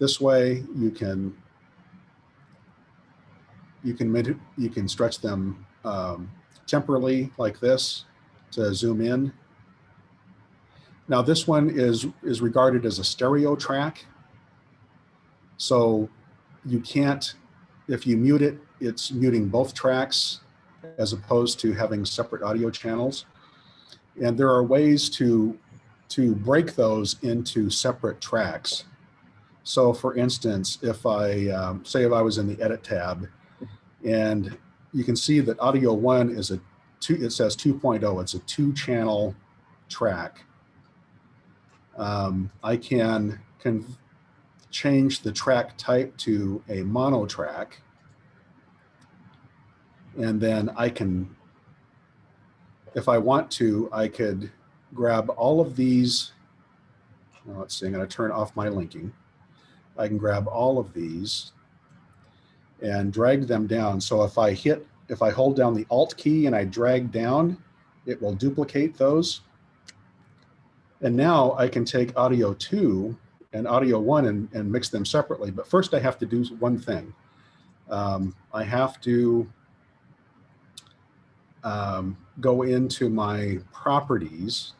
A: this way. You can you can you can stretch them um, temporally like this to zoom in. Now this one is, is regarded as a stereo track. So you can't, if you mute it, it's muting both tracks as opposed to having separate audio channels. And there are ways to, to break those into separate tracks. So for instance, if I, um, say if I was in the edit tab and you can see that audio one is a two, it says 2.0, it's a two channel track. Um, I can, can change the track type to a mono track. And then I can, if I want to, I could grab all of these. well, Let's see, I'm going to turn off my linking. I can grab all of these and drag them down. So if I hit, if I hold down the Alt key and I drag down, it will duplicate those. And now I can take audio two and audio one and, and mix them separately. But first I have to do one thing. Um, I have to um, go into my properties.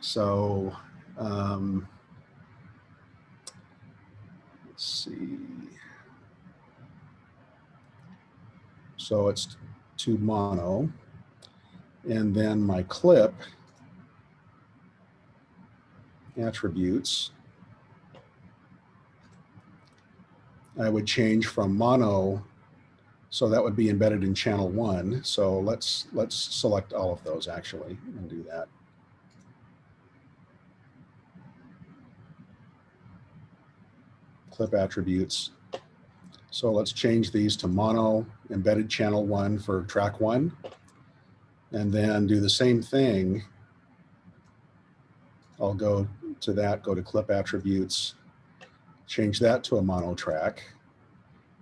A: So um, let's see. So it's to mono. And then my clip attributes, I would change from mono. So that would be embedded in channel one. So let's let's select all of those actually and do that. Clip attributes. So let's change these to mono embedded channel one for track one. And then do the same thing. I'll go to that, go to clip attributes, change that to a mono track,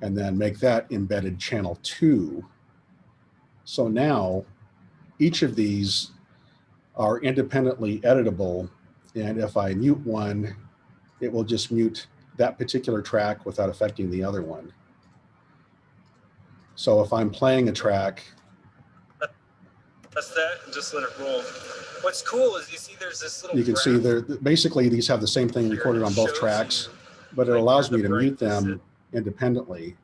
A: and then make that embedded channel two. So now each of these are independently editable. And if I mute one, it will just mute that particular track without affecting the other one. So if I'm playing a track,
H: That's that, just let it roll. What's cool is you see there's this little.
A: you can see there, basically these have the same thing recorded on both tracks,
H: you,
A: but it
H: like,
A: allows me to mute them independently.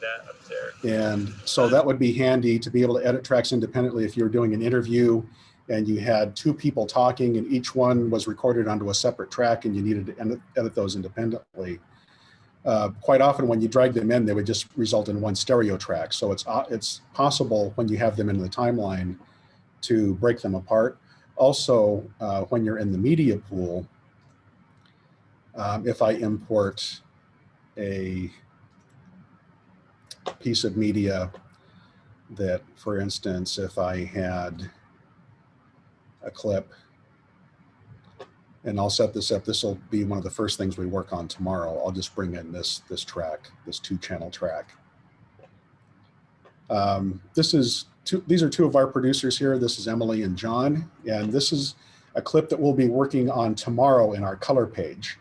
H: That up there.
A: And so that would be handy to be able to edit tracks independently if you're doing an interview and you had two people talking and each one was recorded onto a separate track and you needed to edit, those independently. Uh, quite often when you drag them in, they would just result in one stereo track. So it's, uh, it's possible when you have them in the timeline to break them apart. Also, uh, when you're in the media pool, um, if I import a piece of media that, for instance, if I had a clip And I'll set this up. This will be one of the first things we work on tomorrow. I'll just bring in this, this track, this two channel track. Um, this is two, these are two of our producers here. This is Emily and John, and this is a clip that we'll be working on tomorrow in our color page.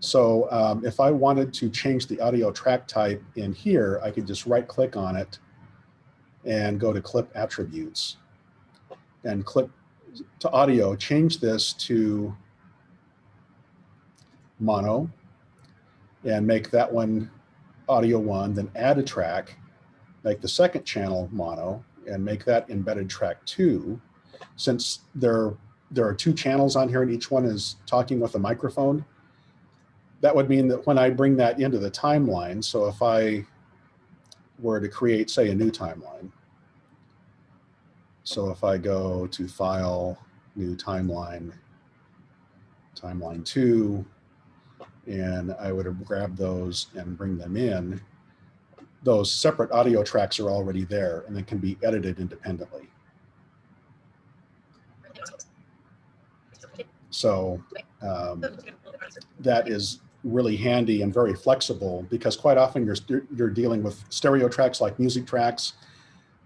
A: So um, if I wanted to change the audio track type in here, I could just right click on it and go to clip attributes and click to audio, change this to mono and make that one audio one, then add a track, make the second channel mono and make that embedded track two. Since there, there are two channels on here and each one is talking with a microphone, that would mean that when I bring that into the timeline, so if I were to create, say, a new timeline, so if I go to File, New Timeline, Timeline 2, and I would grab those and bring them in, those separate audio tracks are already there and they can be edited independently. So um, that is really handy and very flexible because quite often you're, you're dealing with stereo tracks like music tracks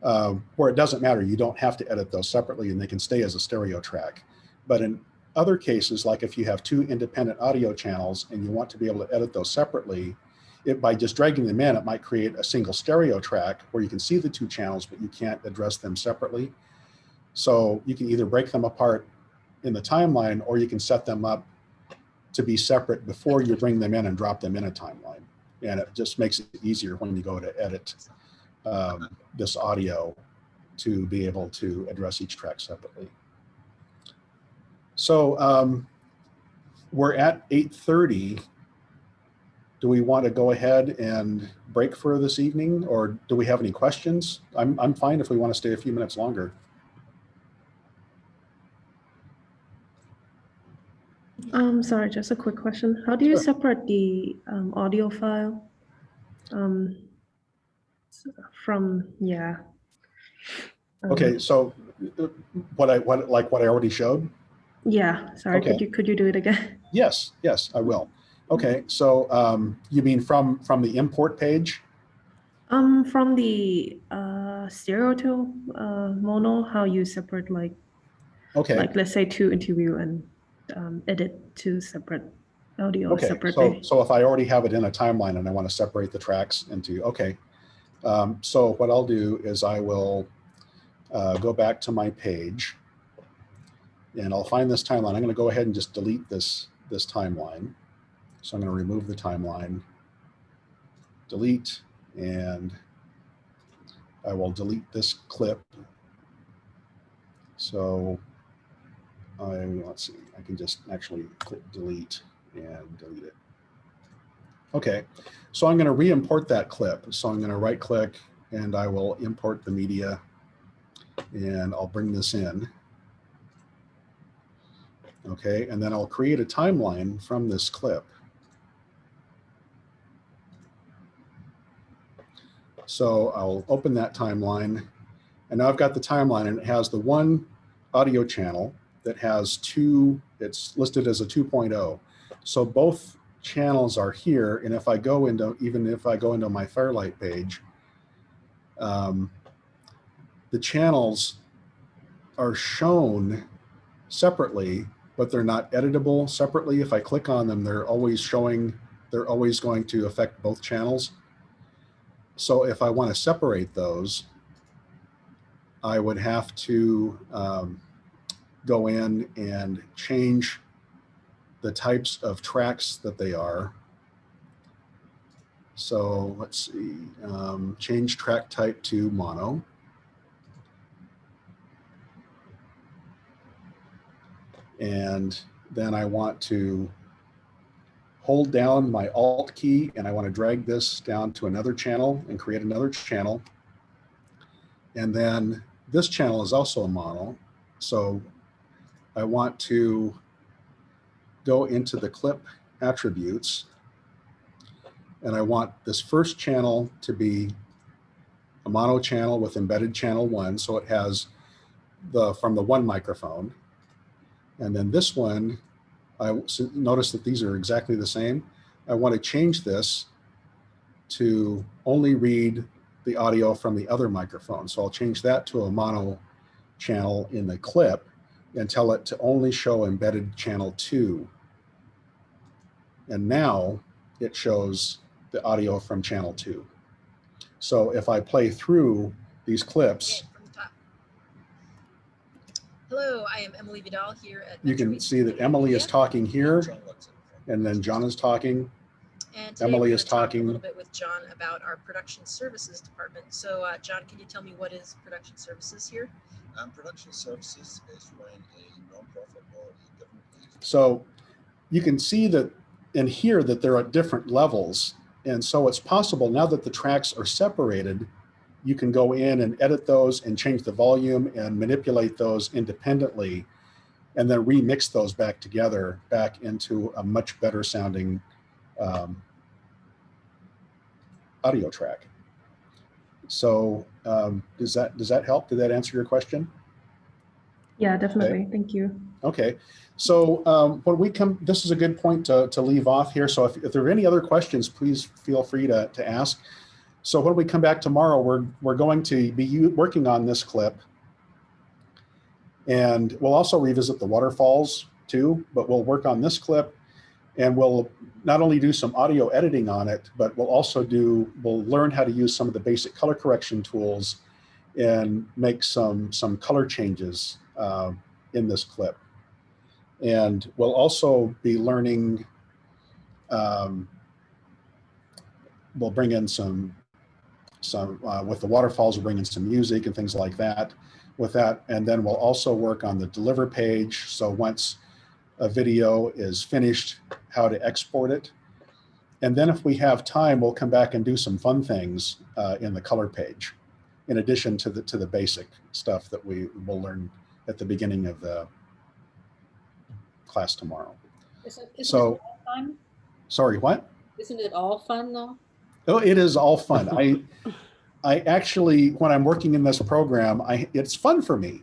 A: uh, where it doesn't matter. You don't have to edit those separately and they can stay as a stereo track. But in other cases, like if you have two independent audio channels and you want to be able to edit those separately, it, by just dragging them in, it might create a single stereo track where you can see the two channels, but you can't address them separately. So you can either break them apart in the timeline or you can set them up to be separate before you bring them in and drop them in a timeline. And it just makes it easier when you go to edit um, this audio to be able to address each track separately. So um, we're at 8.30. Do we want to go ahead and break for this evening or do we have any questions? I'm, I'm fine if we want to stay a few minutes longer.
D: Um, sorry, just a quick question. How do you
A: Sure.
D: separate the um, audio file um, from, yeah. Um,
A: Okay, so what I, what, like what I already showed?
D: Yeah, sorry,
A: Okay.
D: could you, could you do it again?
A: Yes, yes, I will. Okay, so um, you mean from, from the import page?
D: Um, from the uh, stereo to uh, mono, how you separate like,
A: Okay,
D: like let's say two interview and um, edit two separate audio
A: okay. So, so if I already have it in a timeline and I want to separate the tracks into, okay. Um, so what I'll do is I will uh, go back to my page and I'll find this timeline. I'm going to go ahead and just delete this, this timeline. So I'm going to remove the timeline, delete, and I will delete this clip. So I, let's see, I can just actually click delete and delete it. Okay, so I'm going to re-import that clip. So I'm going to right click and I will import the media and I'll bring this in. Okay, and then I'll create a timeline from this clip. So I'll open that timeline and now I've got the timeline and it has the one audio channel that has two, it's listed as a 2.0. So both channels are here. And if I go into, even if I go into my Fairlight page, um, the channels are shown separately, but they're not editable separately. If I click on them, they're always showing, they're always going to affect both channels. So if I want to separate those, I would have to um, go in and change the types of tracks that they are. So let's see, um, change track type to mono. And then I want to hold down my Alt key and I want to drag this down to another channel and create another channel. And then this channel is also a mono. So I want to go into the clip attributes and I want this first channel to be a mono channel with embedded channel one. So it has the from the one microphone. And then this one I notice that these are exactly the same. I want to change this to only read the audio from the other microphone. So I'll change that to a mono channel in the clip and tell it to only show embedded channel two. And now it shows the audio from channel two. So if I play through these clips,
G: Okay, from the top. Hello, I am Emily Vidal here at.
A: you can see that Emily is talking here and then John is talking.
G: And today
A: Emily
G: we're
A: is
G: gonna talk
A: talking.
G: A little bit with John about our production services department. So, uh, John, can you tell me what is production services here?
I: Um, production services is when a nonprofit or a government agency.
A: So you can see that and hear that they're at different levels. And so it's possible now that the tracks are separated, you can go in and edit those and change the volume and manipulate those independently and then remix those back together back into a much better sounding um, audio track. So um, does that does that help? Did that answer your question?
D: Yeah, definitely. Thank you.
A: Okay, so um, when we come, this is a good point to, to leave off here. So if, if there are any other questions, please feel free to, to ask. So when we come back tomorrow, we're, we're going to be working on this clip. And we'll also revisit the waterfalls too, but we'll work on this clip and we'll not only do some audio editing on it, but we'll also do, we'll learn how to use some of the basic color correction tools and make some, some color changes um, in this clip. And we'll also be learning, um, we'll bring in some, some, uh, with the waterfalls, we'll bring in some music and things like that with that. And then we'll also work on the deliver page. So once a video is finished, how to export it. And then if we have time, we'll come back and do some fun things uh, in the color page, in addition to the, to the basic stuff that we will learn at the beginning of the class tomorrow.
F: Isn't, isn't
A: So-
F: it all fun?
A: Sorry, what?
F: Isn't it all fun though?
A: Oh, it is all fun. I, I actually, when I'm working in this program, I, it's fun for me